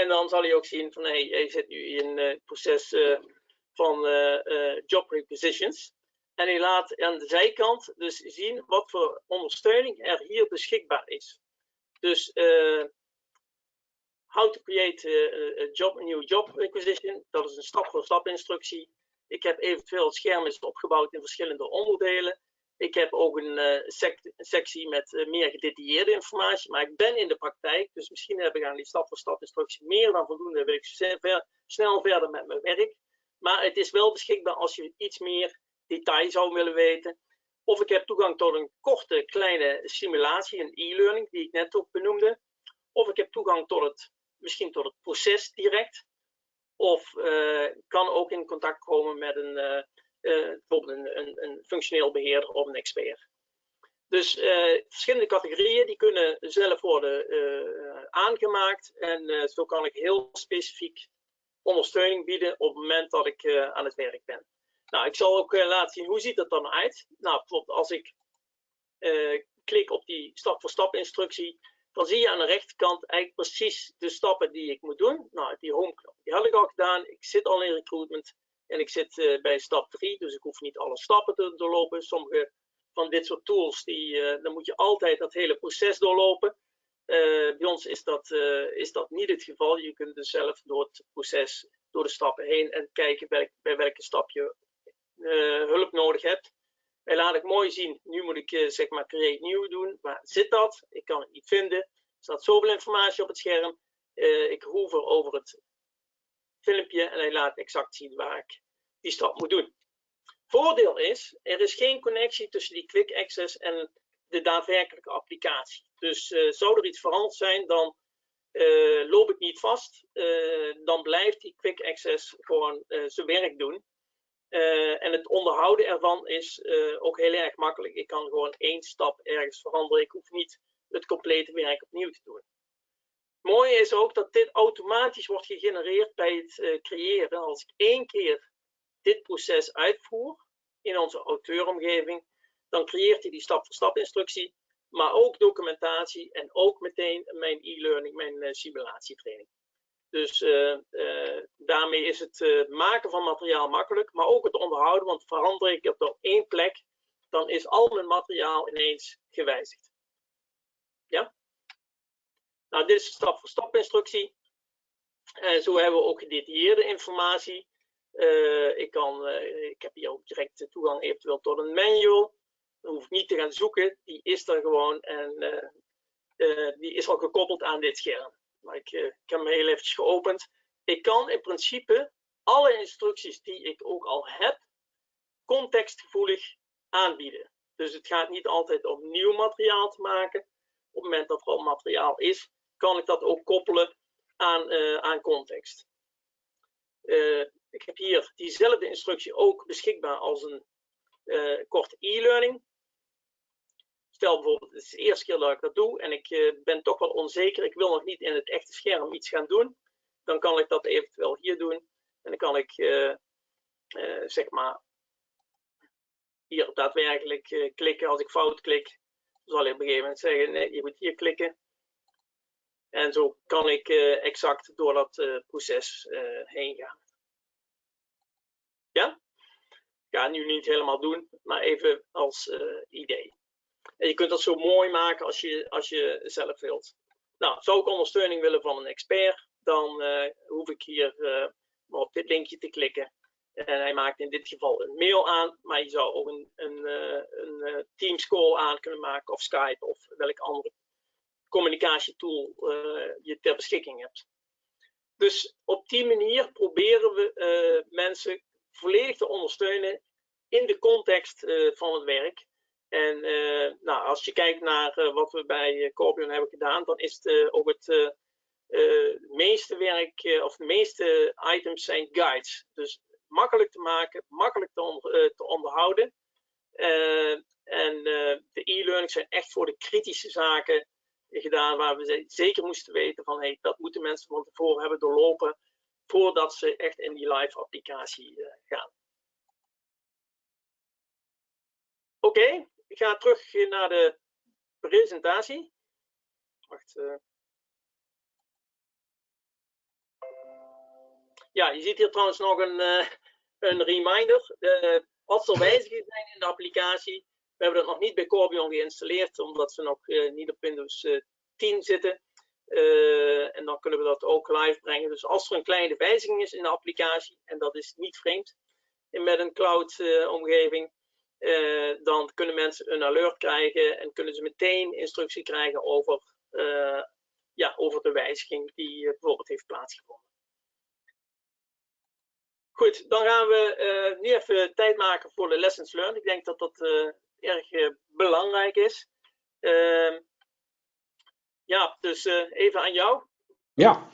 En dan zal hij ook zien van hey, je zit nu in het proces uh, van uh, job requisitions. En hij laat aan de zijkant dus zien wat voor ondersteuning er hier beschikbaar is. Dus uh, how to create a, job, a new job requisition. Dat is een stap-voor-stap instructie. Ik heb eventueel schermen opgebouwd in verschillende onderdelen. Ik heb ook een, sec sectie met uh, meer gedetailleerde informatie, maar ik ben in de praktijk, dus misschien heb ik aan die stap-voor-stap instructie meer dan voldoende, wil ik snel verder met mijn werk. Maar het is wel beschikbaar als je iets meer detail zou willen weten. Of ik heb toegang tot een korte, kleine simulatie, een e-learning, die ik net ook benoemde. Of ik heb toegang tot het, misschien tot het proces direct. Of uh, kan ook in contact komen met een, bijvoorbeeld een, een, een, functioneel beheerder of een expert. Dus verschillende categorieën die kunnen zelf worden aangemaakt. En zo kan ik heel specifiek ondersteuning bieden op het moment dat ik aan het werk ben. Nou, ik zal ook laten zien hoe ziet dat dan uit. Nou, bijvoorbeeld als ik klik op die stap-voor-stap instructie, dan zie je aan de rechterkant eigenlijk precies de stappen die ik moet doen. Nou, die home knop, die had ik al gedaan. Ik zit al in recruitment en ik zit uh, bij stap 3, dus ik hoef niet alle stappen te doorlopen. Sommige van dit soort tools, die, uh, dan moet je altijd dat hele proces doorlopen. Uh, bij ons is dat, is dat niet het geval. Je kunt dus zelf door het proces, door de stappen heen en kijken bij, welke stap je hulp nodig hebt. En laat ik mooi zien, nu moet ik zeg maar create new doen. Waar zit dat? Ik kan het niet vinden. Er staat zoveel informatie op het scherm. ik hoever over het filmpje en hij laat exact zien waar ik die stap moet doen. Voordeel is, er is geen connectie tussen die quick access en de daadwerkelijke applicatie. Dus uh, zou er iets veranderd zijn, dan uh, loop ik niet vast. Uh, dan blijft die quick access gewoon zijn werk doen. en het onderhouden ervan is ook heel erg makkelijk. Ik kan gewoon één stap ergens veranderen. Ik hoef niet het complete werk opnieuw te doen. Het mooie is ook dat dit automatisch wordt gegenereerd bij het uh, creëren. Als ik één keer dit proces uitvoer in onze auteuromgeving, dan creëert hij die stap-voor-stap instructie, maar ook documentatie en ook meteen mijn e-learning, mijn uh, simulatietraining. Dus uh, daarmee is het maken van materiaal makkelijk, maar ook het onderhouden, want verander ik het op één plek, dan is al mijn materiaal ineens gewijzigd. Ja? Nou, dit is een stap-voor-stap instructie. En zo hebben we ook gedetailleerde informatie. Uh, ik, kan, uh, ik heb hier ook direct toegang eventueel tot een manual. Dan hoef ik niet te gaan zoeken, die is er gewoon en uh, die is al gekoppeld aan dit scherm. Maar ik, ik heb hem heel eventjes geopend. Ik kan in principe alle instructies die ik ook al heb, contextgevoelig aanbieden. Dus het gaat niet altijd om nieuw materiaal te maken. Op het moment dat er al materiaal is, kan ik dat ook koppelen aan, uh, aan context. Uh, ik heb hier diezelfde instructie ook beschikbaar als een uh, korte e-learning. Stel bijvoorbeeld, het is de eerste keer dat ik dat doe en ik ben toch wel onzeker, ik wil nog niet in het echte scherm iets gaan doen. Dan kan ik dat eventueel hier doen. En dan kan ik, zeg maar, hier daadwerkelijk klikken. Als ik fout klik, zal hij op een gegeven moment zeggen, nee, je moet hier klikken. En zo kan ik uh, exact door dat uh, proces uh, heen gaan. Ja? Ga nu niet helemaal doen, maar even als idee. En je kunt dat zo mooi maken als je, als je zelf wilt. Nou, zou ik ondersteuning willen van een expert, dan hoef ik hier op dit linkje te klikken. En hij maakt in dit geval een mail aan, maar je zou ook een, een, een Teams call aan kunnen maken of Skype of welk andere communicatietool uh, je ter beschikking hebt. Dus op die manier proberen we uh, mensen volledig te ondersteunen in de context uh, van het werk. En nou, als je kijkt naar wat we bij Corbion hebben gedaan, dan is het ook het meeste werk, of de meeste items zijn guides. Dus makkelijk te maken, makkelijk te, te onderhouden. en de e-learning zijn echt voor de kritische zaken gedaan waar we zeker moesten weten van hey, dat moeten mensen van tevoren hebben doorlopen voordat ze echt in die live applicatie uh, gaan. Oké, ik ga terug naar de presentatie. Wacht. Uh. Ja, je ziet hier trouwens nog een, uh, een reminder. Als er wijzigingen zijn in de applicatie, we hebben dat nog niet bij Corbion geïnstalleerd, omdat we nog niet op Windows 10 zitten. en dan kunnen we dat ook live brengen. Dus als er een kleine wijziging is in de applicatie, en dat is niet vreemd met een cloud omgeving, uh, dan kunnen mensen een alert krijgen en kunnen ze meteen instructie krijgen over, ja, over de wijziging die bijvoorbeeld heeft plaatsgevonden. Goed, dan gaan we nu even tijd maken voor de lessons learned. Ik denk dat dat erg belangrijk is. Ehm, ja, dus even aan jou. Ja.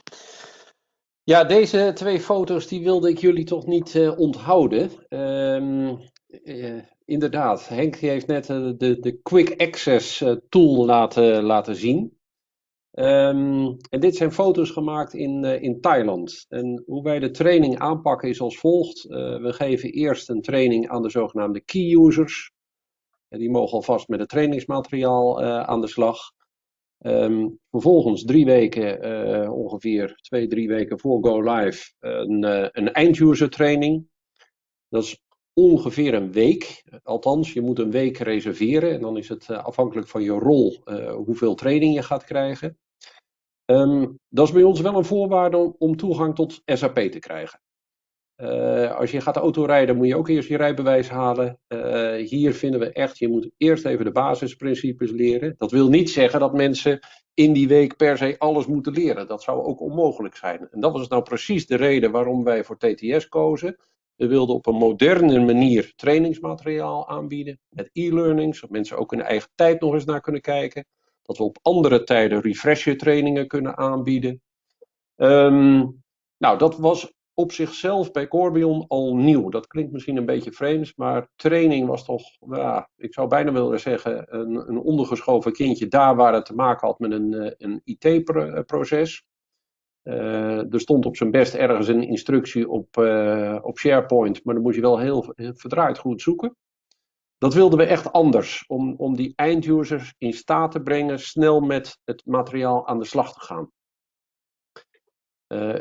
Ja, deze twee foto's die wilde ik jullie toch niet onthouden. Um, inderdaad, Henk heeft net eh, de, de Quick Access eh, tool laten, laten zien. Um, en dit zijn foto's gemaakt in, in Thailand. En hoe wij de training aanpakken is als volgt. We geven eerst een training aan de zogenaamde key users. Die mogen alvast met het trainingsmateriaal uh, aan de slag. Um, vervolgens drie weken, ongeveer twee, drie weken voor Go Live, een, een einduser training. Dat is ongeveer een week. Althans, je moet een week reserveren en dan is het uh, afhankelijk van je rol uh, hoeveel training je gaat krijgen. Um, dat is bij ons wel een voorwaarde om toegang tot SAP te krijgen. Uh, als je gaat autorijden moet je ook eerst je rijbewijs halen. hier vinden we echt, je moet eerst even de basisprincipes leren. Dat wil niet zeggen dat mensen in die week per se alles moeten leren. Dat zou ook onmogelijk zijn. En dat was nou precies de reden waarom wij voor TTS kozen. We wilden op een moderne manier trainingsmateriaal aanbieden met e-learning, zodat mensen ook in eigen tijd nog eens naar kunnen kijken. Dat we op andere tijden refresher trainingen kunnen aanbieden. Um, nou, dat was op zichzelf bij Corbion al nieuw. Dat klinkt misschien een beetje vreemd, maar training was toch, ja, ik zou bijna willen zeggen, een, een ondergeschoven kindje daar waar het te maken had met een, eh, een IT-proces. Uh, er stond op zijn best ergens een instructie op, op SharePoint, maar dan moest je wel heel, verdraaid goed zoeken. Dat wilden we echt anders, om, om die eindusers in staat te brengen snel met het materiaal aan de slag te gaan.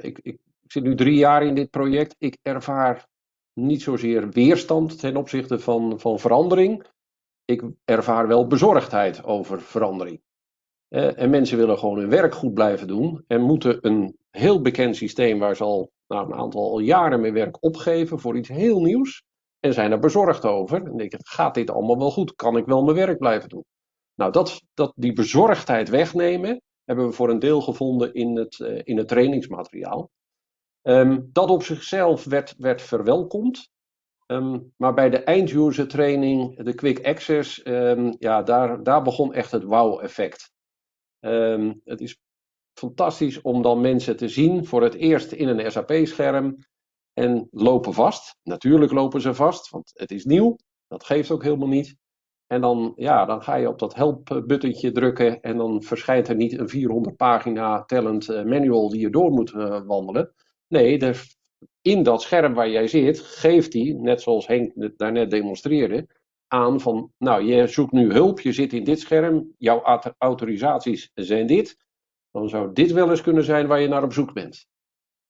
Ik, ik, ik zit nu drie jaar in dit project. Ik ervaar niet zozeer weerstand ten opzichte van, van verandering. Ik ervaar wel bezorgdheid over verandering. En mensen willen gewoon hun werk goed blijven doen en moeten een heel bekend systeem waar ze al nou, een aantal jaren mee werk opgeven voor iets heel nieuws. En zijn er bezorgd over. En denken, gaat dit allemaal wel goed? Kan ik wel mijn werk blijven doen? Nou, dat, dat, die bezorgdheid wegnemen hebben we voor een deel gevonden in het, uh, in het trainingsmateriaal. Um, dat op zichzelf werd, werd verwelkomd. Um, maar bij de einduser training, de quick access, um, ja, daar, daar begon echt het wow-effect. Um, het is fantastisch om dan mensen te zien voor het eerst in een SAP-scherm en lopen vast. Natuurlijk lopen ze vast, want het is nieuw. Dat geeft ook helemaal niet. En dan, ja, dan ga je op dat help-buttentje drukken en dan verschijnt er niet een 400 pagina tellend uh, manual die je door moet uh, wandelen. Nee, in dat scherm waar jij zit, geeft hij, net zoals Henk daarnet demonstreerde, aan van, nou, je zoekt nu hulp, je zit in dit scherm, jouw autorisaties zijn dit, dan zou dit wel eens kunnen zijn waar je naar op zoek bent.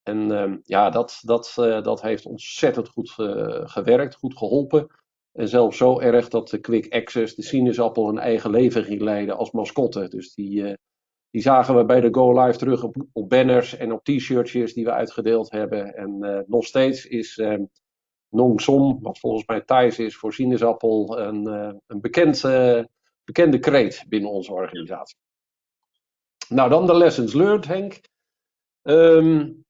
En uh, ja, dat, dat, uh, dat heeft ontzettend goed uh, gewerkt, goed geholpen. En zelfs zo erg dat de Quick Access, de sinaasappel, een eigen leven ging leiden als mascotte. Dus die, eh, die zagen we bij de Go Live terug op, op banners en op t-shirtjes die we uitgedeeld hebben. En nog steeds is ehm, Nong Som, wat volgens mij Thais is voor sinaasappel, een, een bekend, bekende kreet binnen onze organisatie. Nou, dan de lessons learned, Henk. Um,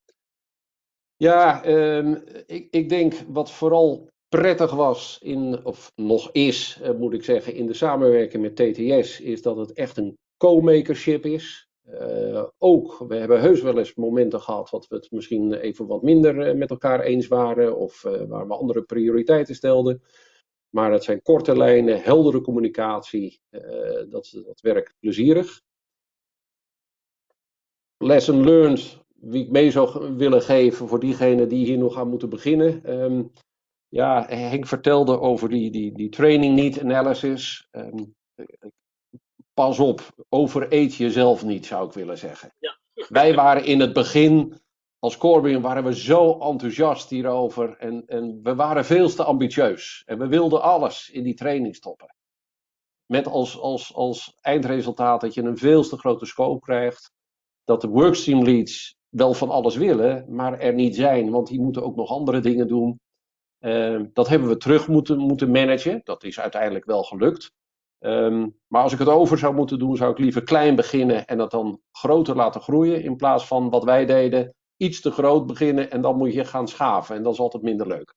ja, um, ik, ik, denk wat vooral prettig was, in, of nog is, uh, moet ik zeggen, in de samenwerking met TTS, is dat het echt een co-makership is. Uh, ook, we hebben heus wel eens momenten gehad dat we het misschien even wat minder uh, met elkaar eens waren, of waar we andere prioriteiten stelden. Maar het zijn korte lijnen, heldere communicatie, dat, dat werkt plezierig lesson learned, wie ik mee zou willen geven voor diegenen die hier nog aan moeten beginnen. Um, ja, Henk vertelde over die, die, die training need analysis. Um, pas op, overeet jezelf niet, zou ik willen zeggen. Ja. Wij waren in het begin als Corbion waren we zo enthousiast hierover en, en we waren veel te ambitieus. En we wilden alles in die training stoppen. Met als, als, als eindresultaat dat je een veel te grote scope krijgt. Dat de workstream leads wel van alles willen, maar er niet zijn, want die moeten ook nog andere dingen doen. Uh, dat hebben we terug moeten, moeten managen. Dat is uiteindelijk wel gelukt. Um, maar als ik het over zou moeten doen, zou ik liever klein beginnen en dat dan groter laten groeien. In plaats van wat wij deden, iets te groot beginnen en dan moet je gaan schaven. En dat is altijd minder leuk.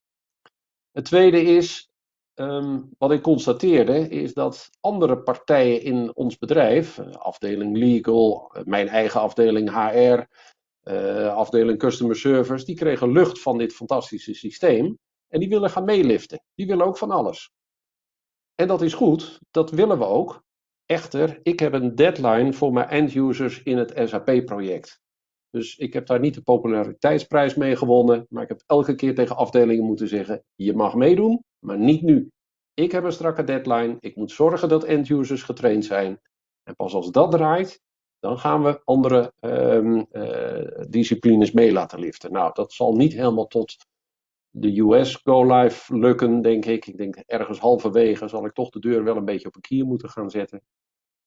Het tweede is, um, wat ik constateerde, is dat andere partijen in ons bedrijf, eh, afdeling legal, eh, mijn eigen afdeling HR, uh, afdeling customer service, die kregen lucht van dit fantastische systeem. En die willen gaan meeliften. Die willen ook van alles. En dat is goed, dat willen we ook. Echter, ik heb een deadline voor mijn end-users in het SAP-project. Dus ik heb daar niet de populariteitsprijs mee gewonnen, maar ik heb elke keer tegen afdelingen moeten zeggen: je mag meedoen, maar niet nu. Ik heb een strakke deadline, ik moet zorgen dat end-users getraind zijn. En pas als dat draait, dan gaan we andere um, uh, disciplines mee laten liften. Nou, dat zal niet helemaal tot de US Go Live lukken, denk ik. Ik denk ergens halverwege zal ik toch de deur wel een beetje op een kier moeten gaan zetten.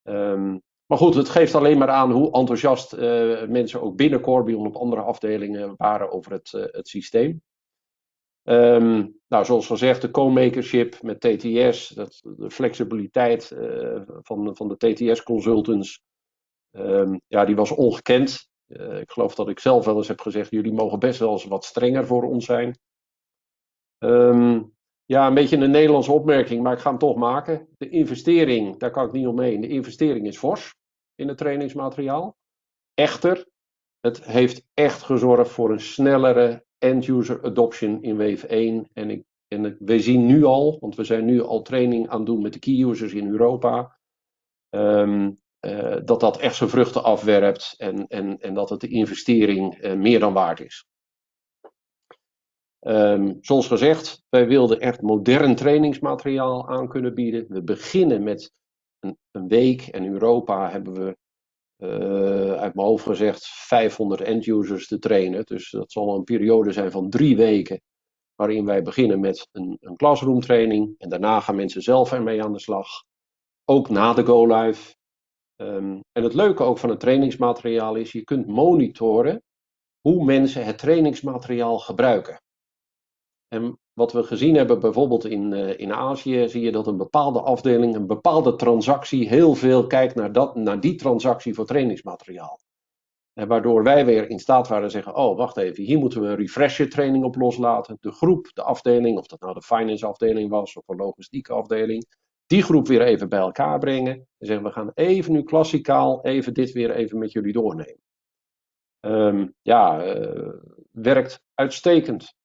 Um, maar goed, het geeft alleen maar aan hoe enthousiast uh, mensen ook binnen Corbion op andere afdelingen waren over het, uh, het systeem. Um, nou, zoals gezegd, de co-makership met TTS, dat, de flexibiliteit uh, van, van de TTS-consultants, um, ja, die was ongekend. ik geloof dat ik zelf wel eens heb gezegd, jullie mogen best wel eens wat strenger voor ons zijn. Um, ja, een beetje een Nederlandse opmerking, maar ik ga hem toch maken. De investering, daar kan ik niet omheen. De investering is fors in het trainingsmateriaal. Echter, het heeft echt gezorgd voor een snellere end-user adoption in Wave 1. En, ik, en we zien nu al, want we zijn nu al training aan het doen met de key users in Europa, um, uh, dat dat echt zijn vruchten afwerpt en, en, en dat het de investering uh, meer dan waard is. Um, zoals gezegd, wij wilden echt modern trainingsmateriaal aan kunnen bieden. We beginnen met een, een week en Europa hebben we uh, uit mijn hoofd gezegd 500 end-users te trainen. Dus dat zal een periode zijn van drie weken waarin wij beginnen met een, een classroom training en daarna gaan mensen zelf ermee aan de slag. Ook na de go live. Um, en het leuke ook van het trainingsmateriaal is, je kunt monitoren hoe mensen het trainingsmateriaal gebruiken. En wat we gezien hebben bijvoorbeeld in, uh, in Azië, zie je dat een bepaalde afdeling, een bepaalde transactie, heel veel kijkt naar, dat, naar die transactie voor trainingsmateriaal. En waardoor wij weer in staat waren te zeggen, oh wacht even, hier moeten we een refresher training op loslaten. De groep, de afdeling, of dat nou de finance afdeling was of een logistieke afdeling, die groep weer even bij elkaar brengen. En zeggen, we gaan even nu klassikaal, even dit weer even met jullie doornemen. Um, ja, uh, werkt uitstekend.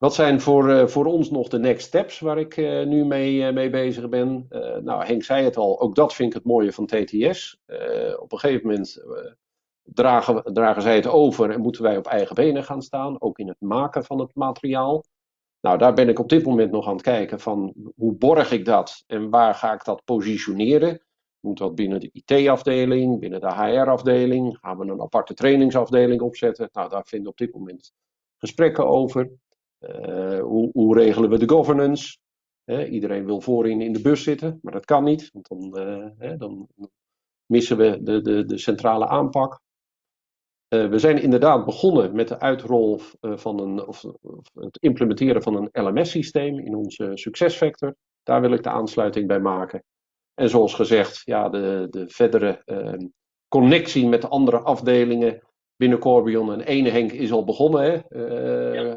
Wat zijn voor, uh, voor ons nog de next steps waar ik uh, nu mee, uh, mee bezig ben? nou, Henk zei het al, ook dat vind ik het mooie van TTS. op een gegeven moment dragen, dragen zij het over en moeten wij op eigen benen gaan staan, ook in het maken van het materiaal. Nou, daar ben ik op dit moment nog aan het kijken van hoe borg ik dat en waar ga ik dat positioneren? Moet dat binnen de IT-afdeling, binnen de HR-afdeling? Gaan we een aparte trainingsafdeling opzetten? Nou, daar vinden op dit moment gesprekken over. Uh, hoe, hoe, regelen we de governance? iedereen wil voorin in de bus zitten, maar dat kan niet, want dan, uh, dan missen we de, de, de centrale aanpak. Uh, we zijn inderdaad begonnen met de uitrol van een, of, of het implementeren van een LMS-systeem in onze succesfactor. Daar wil ik de aansluiting bij maken. En zoals gezegd, ja, de, de verdere ehm, connectie met de andere afdelingen binnen Corbion. En ene is al begonnen. Hè?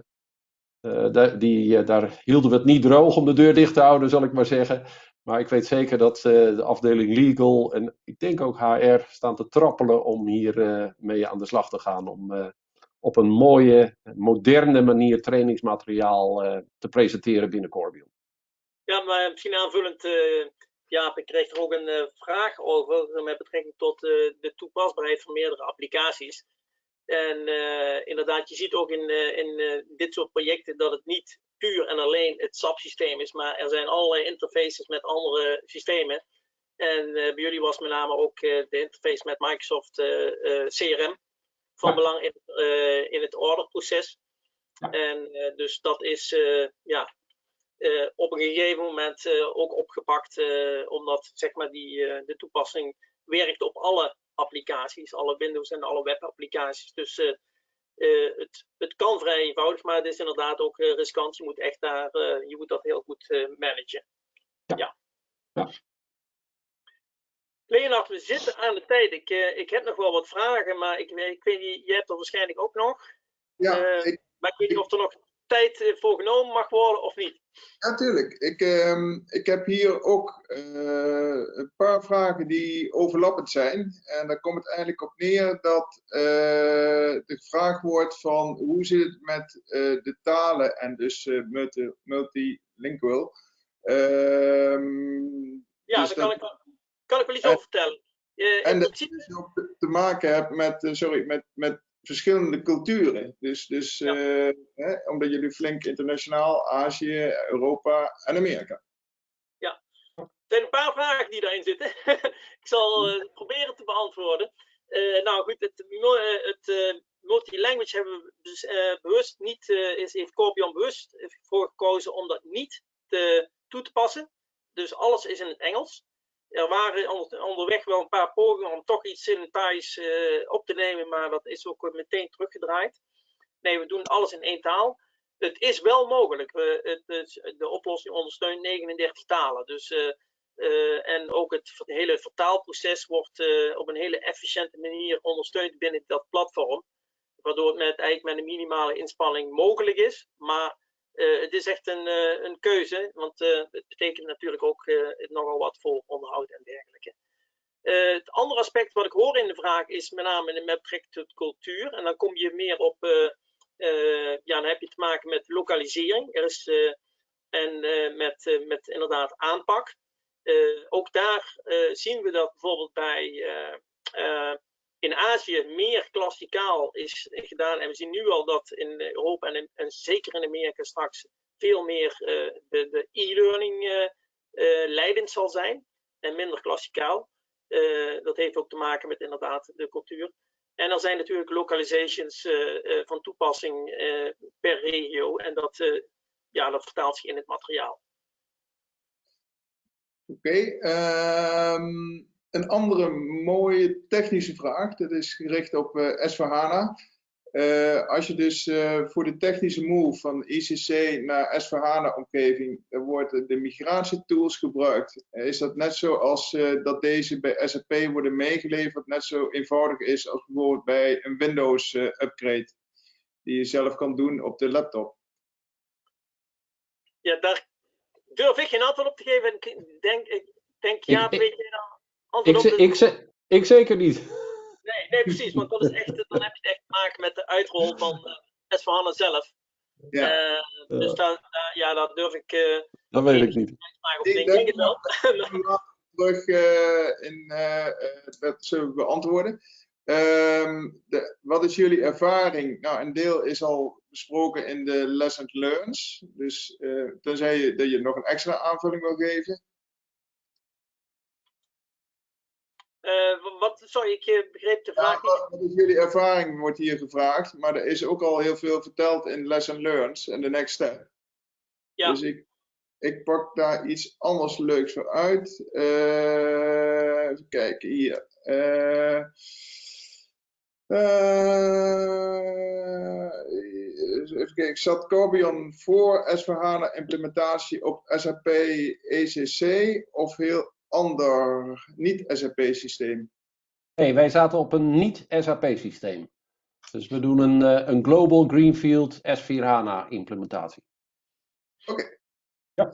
Daar, die, uh, daar hielden we het niet droog om de deur dicht te houden, zal ik maar zeggen. Maar ik weet zeker dat uh, de afdeling legal en ik denk ook HR staan te trappelen om hier mee aan de slag te gaan. Om op een mooie, moderne manier trainingsmateriaal te presenteren binnen Corbion. Ja, maar misschien aanvullend, Jaap, ik kreeg er ook een vraag over met betrekking tot de toepasbaarheid van meerdere applicaties. En uh, inderdaad, je ziet ook in, uh, in uh, dit soort projecten dat het niet puur en alleen het SAP-systeem is, maar er zijn allerlei interfaces met andere systemen. En bij jullie was met name ook de interface met Microsoft CRM van belang in, in het orderproces. En dus dat is ja, op een gegeven moment ook opgepakt, omdat zeg maar die, de toepassing werkt op alle applicaties, alle Windows en alle webapplicaties. Dus uh, het, het kan vrij eenvoudig, maar het is inderdaad ook uh, riskant. Je moet echt daar, uh, je moet dat heel goed managen. Ja. ja. ja. Leonard, we zitten aan de tijd. Ik, ik heb nog wel wat vragen, maar ik, ik weet niet, jij hebt er waarschijnlijk ook nog. Ja, ik, maar ik weet niet of er nog tijd eh, voor genomen mag worden of niet? Natuurlijk. Ik, uh, ik heb hier ook uh, een paar vragen die overlappend zijn. En daar komt het eigenlijk op neer dat uh, de vraag wordt van hoe zit het met de talen en dus multi, multilingual. Ehm, ja, dus daar kan, ik, kan ik wel iets over vertellen. en dat je ook te maken hebt met, sorry, met, met verschillende culturen. Dus, dus eh, hè, omdat jullie flink internationaal, Azië, Europa en Amerika. Ja, er zijn een paar vragen die daarin zitten. (laughs) ik zal uh, proberen te beantwoorden. Uh, nou goed, het, het multi-language hebben we dus, bewust niet, is, heeft Corbion bewust voor gekozen om dat niet te, toe te passen. Dus alles is in het Engels er waren onderweg wel een paar pogingen om toch iets in Thais uh, op te nemen, maar dat is ook meteen teruggedraaid. Nee, we doen alles in één taal. Het is wel mogelijk. We, het, de oplossing ondersteunt 39 talen. Dus, uh, uh, en ook het hele vertaalproces wordt op een hele efficiënte manier ondersteund binnen dat platform. Waardoor het met, eigenlijk met een minimale inspanning mogelijk is. Maar uh, het is echt een, uh, een keuze, want uh, het betekent natuurlijk ook nogal wat voor onderhoud en dergelijke. het andere aspect wat ik hoor in de vraag is met name met betrekking tot cultuur. En dan kom je meer op, ja, dan heb je te maken met lokalisering er is, en met, met inderdaad aanpak. ook daar zien we dat bijvoorbeeld bij in Azië meer klassikaal is gedaan. En we zien nu al dat in Europa en, en zeker in Amerika straks veel meer uh, de e-learning uh, uh, leidend zal zijn en minder klassikaal. dat heeft ook te maken met inderdaad de cultuur. En er zijn natuurlijk localizations van toepassing per regio en dat, ja, dat vertaalt zich in het materiaal. Oké, ehm, een andere mooie technische vraag, dat is gericht op uh, s uh, als je dus uh, voor de technische move van ICC naar s omgeving wordt de migratietools gebruikt. is dat net zo als dat deze bij SAP worden meegeleverd, net zo eenvoudig is als bijvoorbeeld bij een Windows upgrade die je zelf kan doen op de laptop? Ja, daar durf ik geen antwoord op te geven. Ik denk, ik denk ja, weet ik, ik, ik, zeker niet. (laughs) Nee, nee, precies. Want dat is echt, dan heb je echt te maken met de uitrol van uh, S van zelf. Ja. Uh, dus daar, ja, dat durf ik. Uh, dat weet ik niet. Ik denk het wel. terug in dat zullen we beantwoorden. Um, de, wat is jullie ervaring? Nou, een deel is al besproken in de lessons learned. Dus tenzij je, dat je nog een extra aanvulling wil geven. Uh, wat, sorry, ik eh, begreep de vraag ja, Wat is jullie ervaring, wordt hier gevraagd. Maar er is ook al heel veel verteld in Lesson Learned en de Next Step. Ja. Dus ik, ik pak daar iets anders leuks voor uit. Uh, even kijken hier. Uh, even kijken, zat Corbion voor S4HANA implementatie op SAP ECC of heel ander niet-SAP-systeem? Nee, wij zaten op een niet-SAP-systeem. Dus we doen een, eh, een Global Greenfield S4HANA implementatie. Oké. Ja.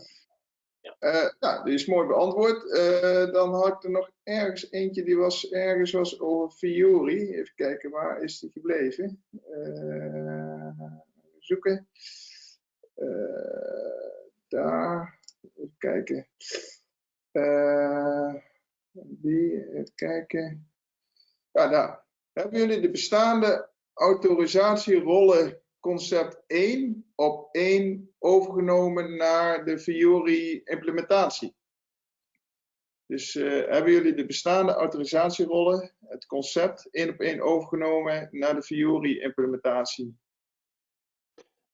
Uh, nou, die is mooi beantwoord. Uh, dan had ik er nog ergens eentje, die was ergens was over Fiori. Even kijken, waar is die gebleven? Uh, zoeken. daar. Even kijken. Uh, die, even kijken. Ja, nou, hebben jullie de bestaande autorisatierollen concept 1 op 1 overgenomen naar de Fiori implementatie? Dus hebben jullie de bestaande autorisatierollen, het concept, één op één overgenomen naar de Fiori implementatie?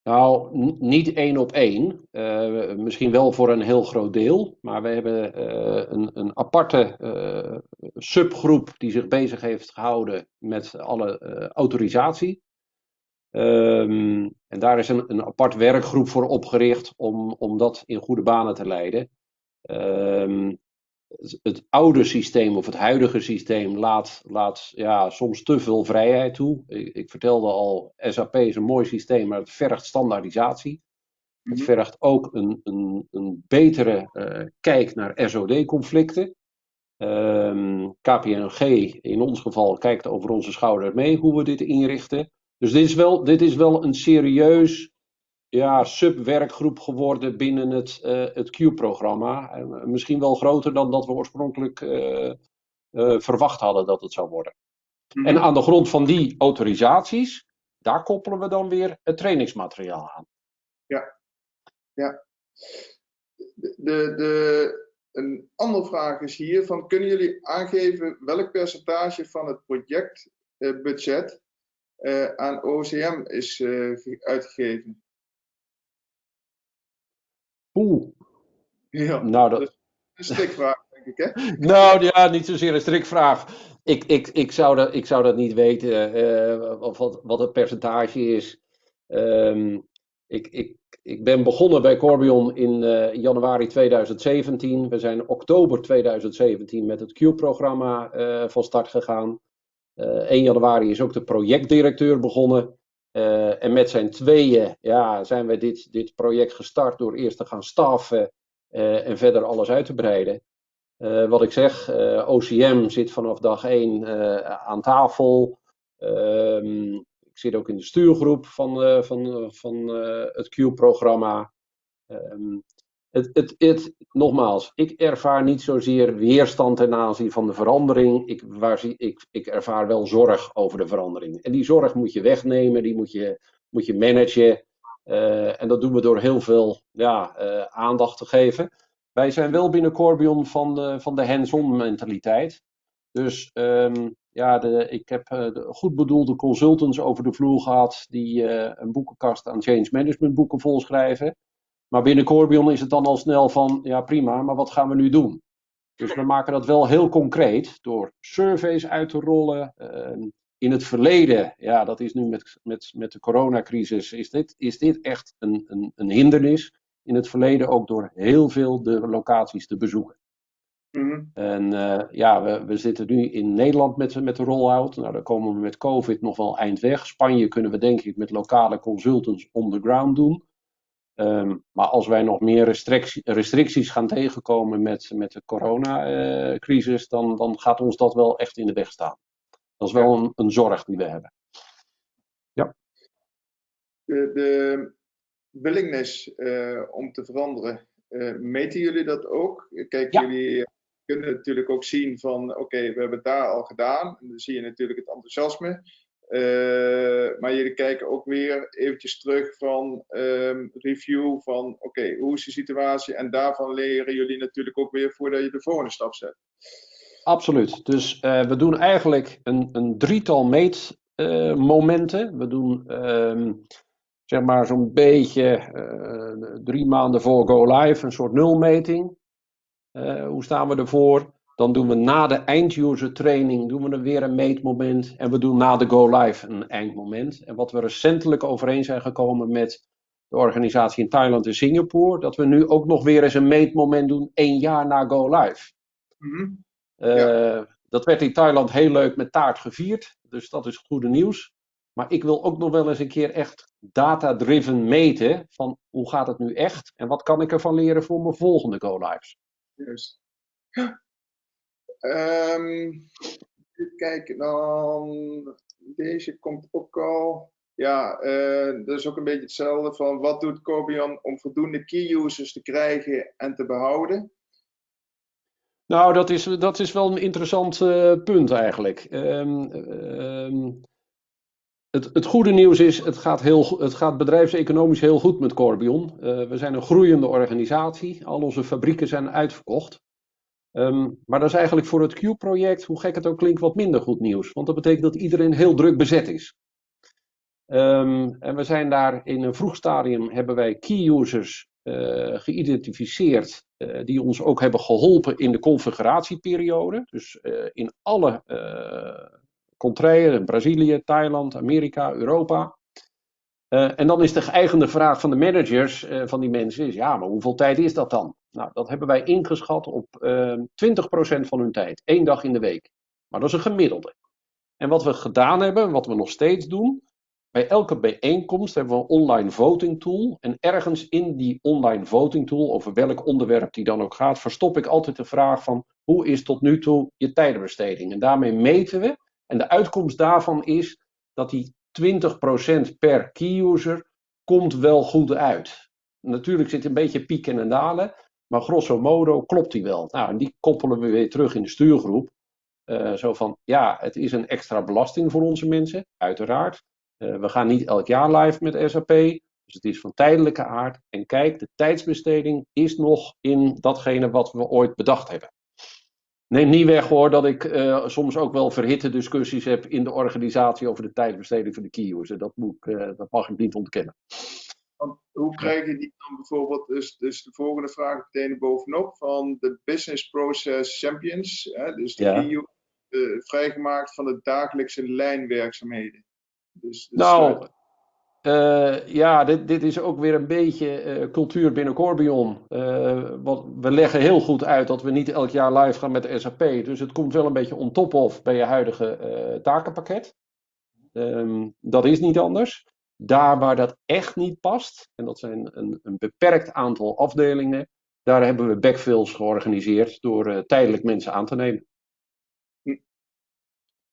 Nou, niet één op één. Uh, misschien wel voor een heel groot deel. Maar we hebben uh, een, een, aparte uh, subgroep die zich bezig heeft gehouden met alle autorisatie. Um, en daar is een, een, apart werkgroep voor opgericht om, om dat in goede banen te leiden. Um, het oude systeem of het huidige systeem laat, laat ja, soms te veel vrijheid toe. Ik, ik, vertelde al, SAP is een mooi systeem, maar het vergt standaardisatie. Het mhm. vergt ook een, een, een betere uh, kijk naar SOD-conflicten. Um, ehm, KPNG in ons geval kijkt over onze schouder mee hoe we dit inrichten. Dus dit is wel, dit is wel een serieus ja, subwerkgroep geworden binnen het, uh, het Q-programma. Uh, misschien wel groter dan dat we oorspronkelijk uh, verwacht hadden dat het zou worden. Mm En aan de grond van die autorisaties, daar koppelen we dan weer het trainingsmateriaal aan. Ja, ja. De, de, een andere vraag is hier: van, kunnen jullie aangeven welk percentage van het projectbudget aan OCM is uitgegeven? Oeh. Ja, nou, dat... is een strikvraag, denk ik, hè? (laughs) nou ja, niet zozeer een strikvraag. Ik, ik, ik, zou, dat, ik zou dat niet weten, uh, wat, wat het percentage is. Um, ik, ik, ik ben begonnen bij Corbion in uh, januari 2017. We zijn oktober 2017 met het Q-programma uh, van start gegaan. 1 januari is ook de projectdirecteur begonnen. Uh, en met zijn tweeën ja, zijn we dit, dit project gestart door eerst te gaan staffen uh, en verder alles uit te breiden. Uh, wat ik zeg, OCM zit vanaf dag 1 aan tafel. Ehm, ik zit ook in de stuurgroep van, van, van het Q-programma. Het, het, het, nogmaals, ik ervaar niet zozeer weerstand ten aanzien van de verandering. Ik, waar, ik, ik ervaar wel zorg over de verandering. En die zorg moet je wegnemen, die moet je, moet je managen. Uh, en dat doen we door heel veel ja, uh, aandacht te geven. Wij zijn wel binnen Corbion van de, van de hands-on mentaliteit. Dus um, ja, de, ik heb uh, de goed bedoelde consultants over de vloer gehad die een boekenkast aan change management boeken volschrijven. Maar binnen Corbion is het dan al snel van, ja prima, maar wat gaan we nu doen? Dus we maken dat wel heel concreet door surveys uit te rollen. Uh, in het verleden, ja, dat is nu met, met, met de coronacrisis, is dit, is dit echt een, een, een hindernis. In het verleden ook door heel veel de locaties te bezoeken. Mm En uh, ja, we, we zitten nu in Nederland met, met de rollout. Nou, daar komen we met COVID nog wel eind weg. Spanje kunnen we denk ik met lokale consultants on the ground doen. Um, maar als wij nog meer restricties, restricties gaan tegenkomen met, met de coronacrisis, uh, dan, dan gaat ons dat wel echt in de weg staan. Dat is wel een, een zorg die we hebben. Ja. De, de willingness uh, om te veranderen, uh, meten jullie dat ook? Kijk, ja. jullie kunnen natuurlijk ook zien van, oké, okay, we hebben het daar al gedaan. En dan zie je natuurlijk het enthousiasme. Uh, maar jullie kijken ook weer eventjes terug van um, review van oké, hoe is de situatie? En daarvan leren jullie natuurlijk ook weer voordat je de volgende stap zet. Absoluut. Dus uh, we doen eigenlijk een, een drietal meetmomenten. Uh, we doen um, zeg maar zo'n beetje drie maanden voor go live een soort nulmeting. hoe staan we ervoor? Dan doen we na de end-user training doen we weer een meetmoment. En we doen na de go-live een eindmoment. En wat we recentelijk overeen zijn gekomen met de organisatie in Thailand en Singapore, dat we nu ook nog weer eens een meetmoment doen één jaar na go-live. Mm-hmm. uh, dat werd in Thailand heel leuk met taart gevierd. Dus dat is goede nieuws. Maar ik wil ook nog wel eens een keer echt data-driven meten van hoe gaat het nu echt en wat kan ik ervan leren voor mijn volgende go-lives. Juist. Um, even kijken dan. Deze komt ook al. Ja, uh, dat is ook een beetje hetzelfde van wat doet Corbion om voldoende key users te krijgen en te behouden? Nou, dat is, dat is wel een interessant uh, punt eigenlijk. Um, um, het, het, goede nieuws is, het gaat, heel, het gaat bedrijfseconomisch heel goed met Corbion. Uh, we zijn een groeiende organisatie. Al onze fabrieken zijn uitverkocht. Ehm, maar dat is eigenlijk voor het Q-project, hoe gek het ook klinkt, wat minder goed nieuws. Want dat betekent dat iedereen heel druk bezet is. Ehm, en we zijn daar in een vroeg stadium, hebben wij key users uh, geïdentificeerd, uh, die ons ook hebben geholpen in de configuratieperiode. Dus uh, in alle contraien, Brazilië, Thailand, Amerika, Europa. en dan is de geëigende vraag van de managers van die mensen, is, ja, maar hoeveel tijd is dat dan? Nou, dat hebben wij ingeschat op 20% van hun tijd, één dag in de week. Maar dat is een gemiddelde. En wat we gedaan hebben, wat we nog steeds doen, bij elke bijeenkomst hebben we een online voting tool. En ergens in die online voting tool, over welk onderwerp die dan ook gaat, verstop ik altijd de vraag van hoe is tot nu toe je tijdenbesteding? En daarmee meten we. En de uitkomst daarvan is dat die 20% per key user komt wel goed uit. Natuurlijk zit een beetje pieken en dalen, maar grosso modo klopt die wel. Nou, en die koppelen we weer terug in de stuurgroep. Uh, zo van, ja, het is een extra belasting voor onze mensen, uiteraard. Uh, we gaan niet elk jaar live met SAP, dus het is van tijdelijke aard. En kijk, de tijdsbesteding is nog in datgene wat we ooit bedacht hebben. Neem niet weg hoor dat ik uh, soms ook wel verhitte discussies heb in de organisatie over de tijdsbesteding van de key user. Dat, moet dat mag ik niet ontkennen. Want hoe krijg je die dan bijvoorbeeld, dus, dus de volgende vraag meteen bovenop, van de Business Process Champions, hè, dus de ja. key user, vrijgemaakt van de dagelijkse lijnwerkzaamheden? Dus, dus nou, uh, ja, dit, dit is ook weer een beetje uh, cultuur binnen Corbion. Wat, we leggen heel goed uit dat we niet elk jaar live gaan met SAP. Dus het komt wel een beetje on top of bij je huidige takenpakket. Um, dat is niet anders. Daar waar dat echt niet past, en dat zijn een, een beperkt aantal afdelingen, daar hebben we backfills georganiseerd door tijdelijk mensen aan te nemen.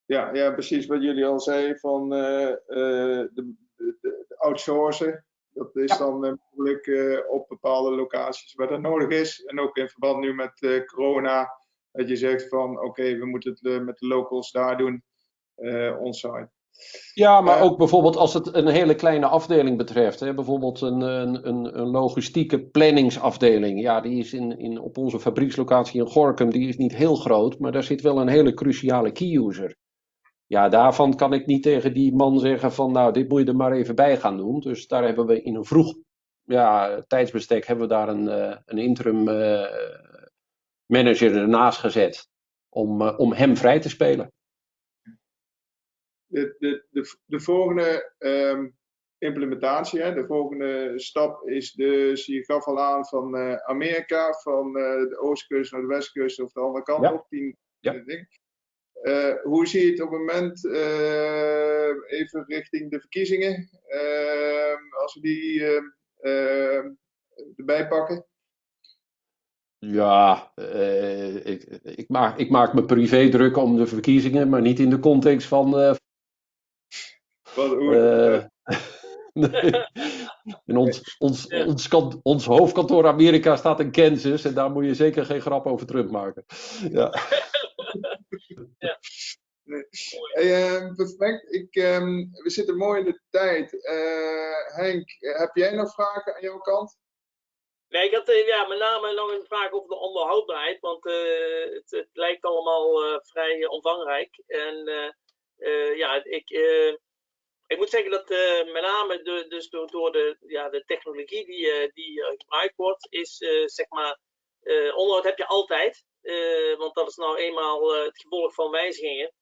Ja, ja, precies wat jullie al zeiden van uh, uh, de, de, de, outsourcen. Dat is ja. dan uh, mogelijk op bepaalde locaties waar dat nodig is. En ook in verband nu met corona, dat je zegt van oké, okay, we moeten het met de locals daar doen, onsite. Ja, maar ook bijvoorbeeld als het een hele kleine afdeling betreft. Hè, bijvoorbeeld een, een, een logistieke planningsafdeling. Ja, die is in, in, op onze fabriekslocatie in Gorkum, die is niet heel groot. Maar daar zit wel een hele cruciale key user. Ja, daarvan kan ik niet tegen die man zeggen van nou, dit moet je er maar even bij gaan doen. Dus daar hebben we in een vroeg ja, tijdsbestek hebben we daar een, uh, een interim uh, manager ernaast gezet om, uh, om hem vrij te spelen. De, de, de, de volgende um, implementatie, hè, de volgende stap is dus, je gaf al aan van Amerika, van de oostkust naar de westkust of de andere kant ja. op. Ja. ding. Uh, hoe zie je het op het moment, even richting de verkiezingen, uh, als we die erbij pakken? Ja, ik, ik, maak, ik maak me privé druk om de verkiezingen, maar niet in de context van. Wat, hoe, (laughs) nee. En ons, ons, ja. ons, ons, ons, hoofdkantoor Amerika staat in Kansas en daar moet je zeker geen grap over terugmaken. Ja. (laughs) ja. Nee. Hey, uh, perfect. Ik, um, we zitten mooi in de tijd. Uh, Henk, heb jij nog vragen aan jouw kant? Nee, ik had uh, ja, met name nog een vraag over de onderhoudbaarheid. Want het, het, lijkt allemaal vrij omvangrijk. En ja, ik, ik moet zeggen dat met name de, dus door, de, ja, de technologie die, die gebruikt wordt, is zeg maar. onderhoud heb je altijd. Want dat is nou eenmaal het gevolg van wijzigingen.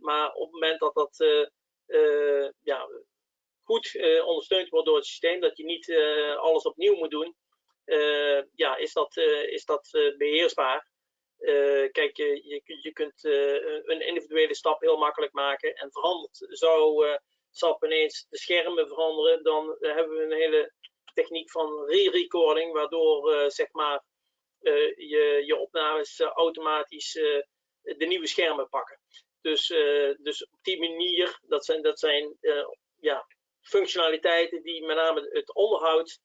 Maar op het moment dat dat ja, goed ondersteund wordt door het systeem, dat je niet alles opnieuw moet doen, ja, is dat, is dat beheersbaar. Kijk, je, je, kunt een individuele stap heel makkelijk maken en verandert. Zou SAP ineens de schermen veranderen, dan hebben we een hele techniek van re-recording, waardoor zeg maar je, je opnames automatisch de nieuwe schermen pakken. Dus, dus op die manier, dat zijn, dat zijn ja, functionaliteiten die met name het onderhoud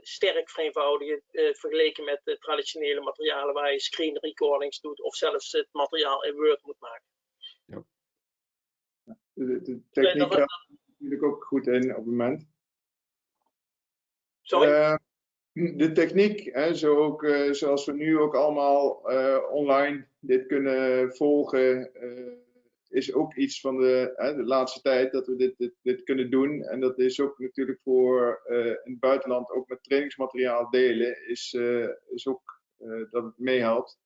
sterk vereenvoudigen vergeleken met de traditionele materialen waar je screen recordings doet of zelfs het materiaal in Word moet maken. Ja. De, de techniek gaat natuurlijk ook goed in op het moment. Sorry? de techniek, hè, zo ook, eh, zoals we nu ook allemaal eh, online dit kunnen volgen, eh, is ook iets van de, hè, de laatste tijd dat we dit, dit, dit kunnen doen. En dat is ook natuurlijk voor in het buitenland ook met trainingsmateriaal delen, is, is ook dat het meehelpt.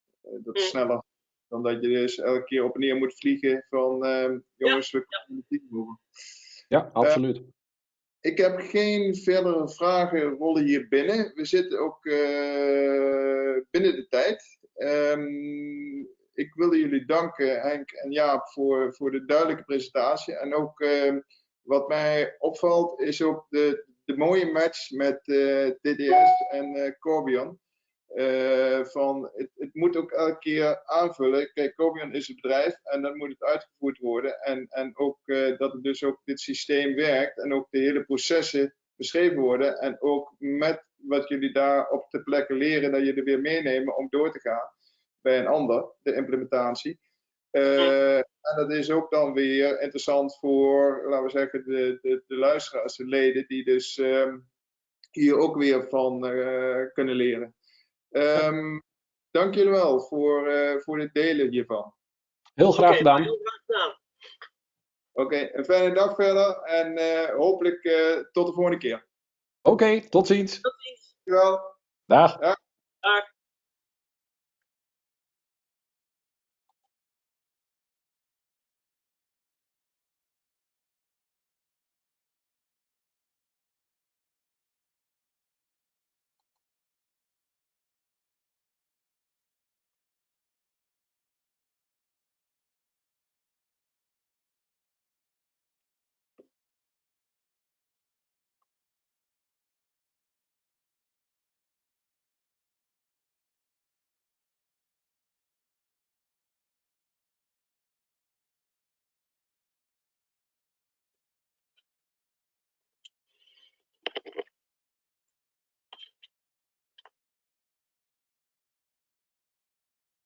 dat is sneller dan dat je dus elke keer op en neer moet vliegen van ehm, jongens, we kunnen het niet. Ja, absoluut. Ik heb geen verdere vragen rollen hier binnen. We zitten ook uh, binnen de tijd. Um, ik wilde jullie danken, Henk en Jaap, voor, voor de duidelijke presentatie. En ook uh, wat mij opvalt, is ook de, de mooie match met uh, eh, TDS en Corbion. Uh, van het, het, moet ook elke keer aanvullen. Kijk, Corbion is het bedrijf en dan moet het uitgevoerd worden. En, en ook dat het dus ook dit systeem werkt en ook de hele processen beschreven worden. En ook met wat jullie daar op de plekken leren, dat er weer meenemen om door te gaan bij een ander, de implementatie. Uh, en dat is ook dan weer interessant voor, laten we zeggen, de, de, de luisteraars, de leden, die dus ehm, hier ook weer van kunnen leren. Um, dank jullie wel voor, uh, voor het delen hiervan. Heel graag okay, gedaan. Gedaan. Oké, okay, een fijne dag verder en uh, hopelijk uh, tot de volgende keer. Oké, okay, tot ziens. Tot ziens. Dankjewel. Dag. Dag. Dag.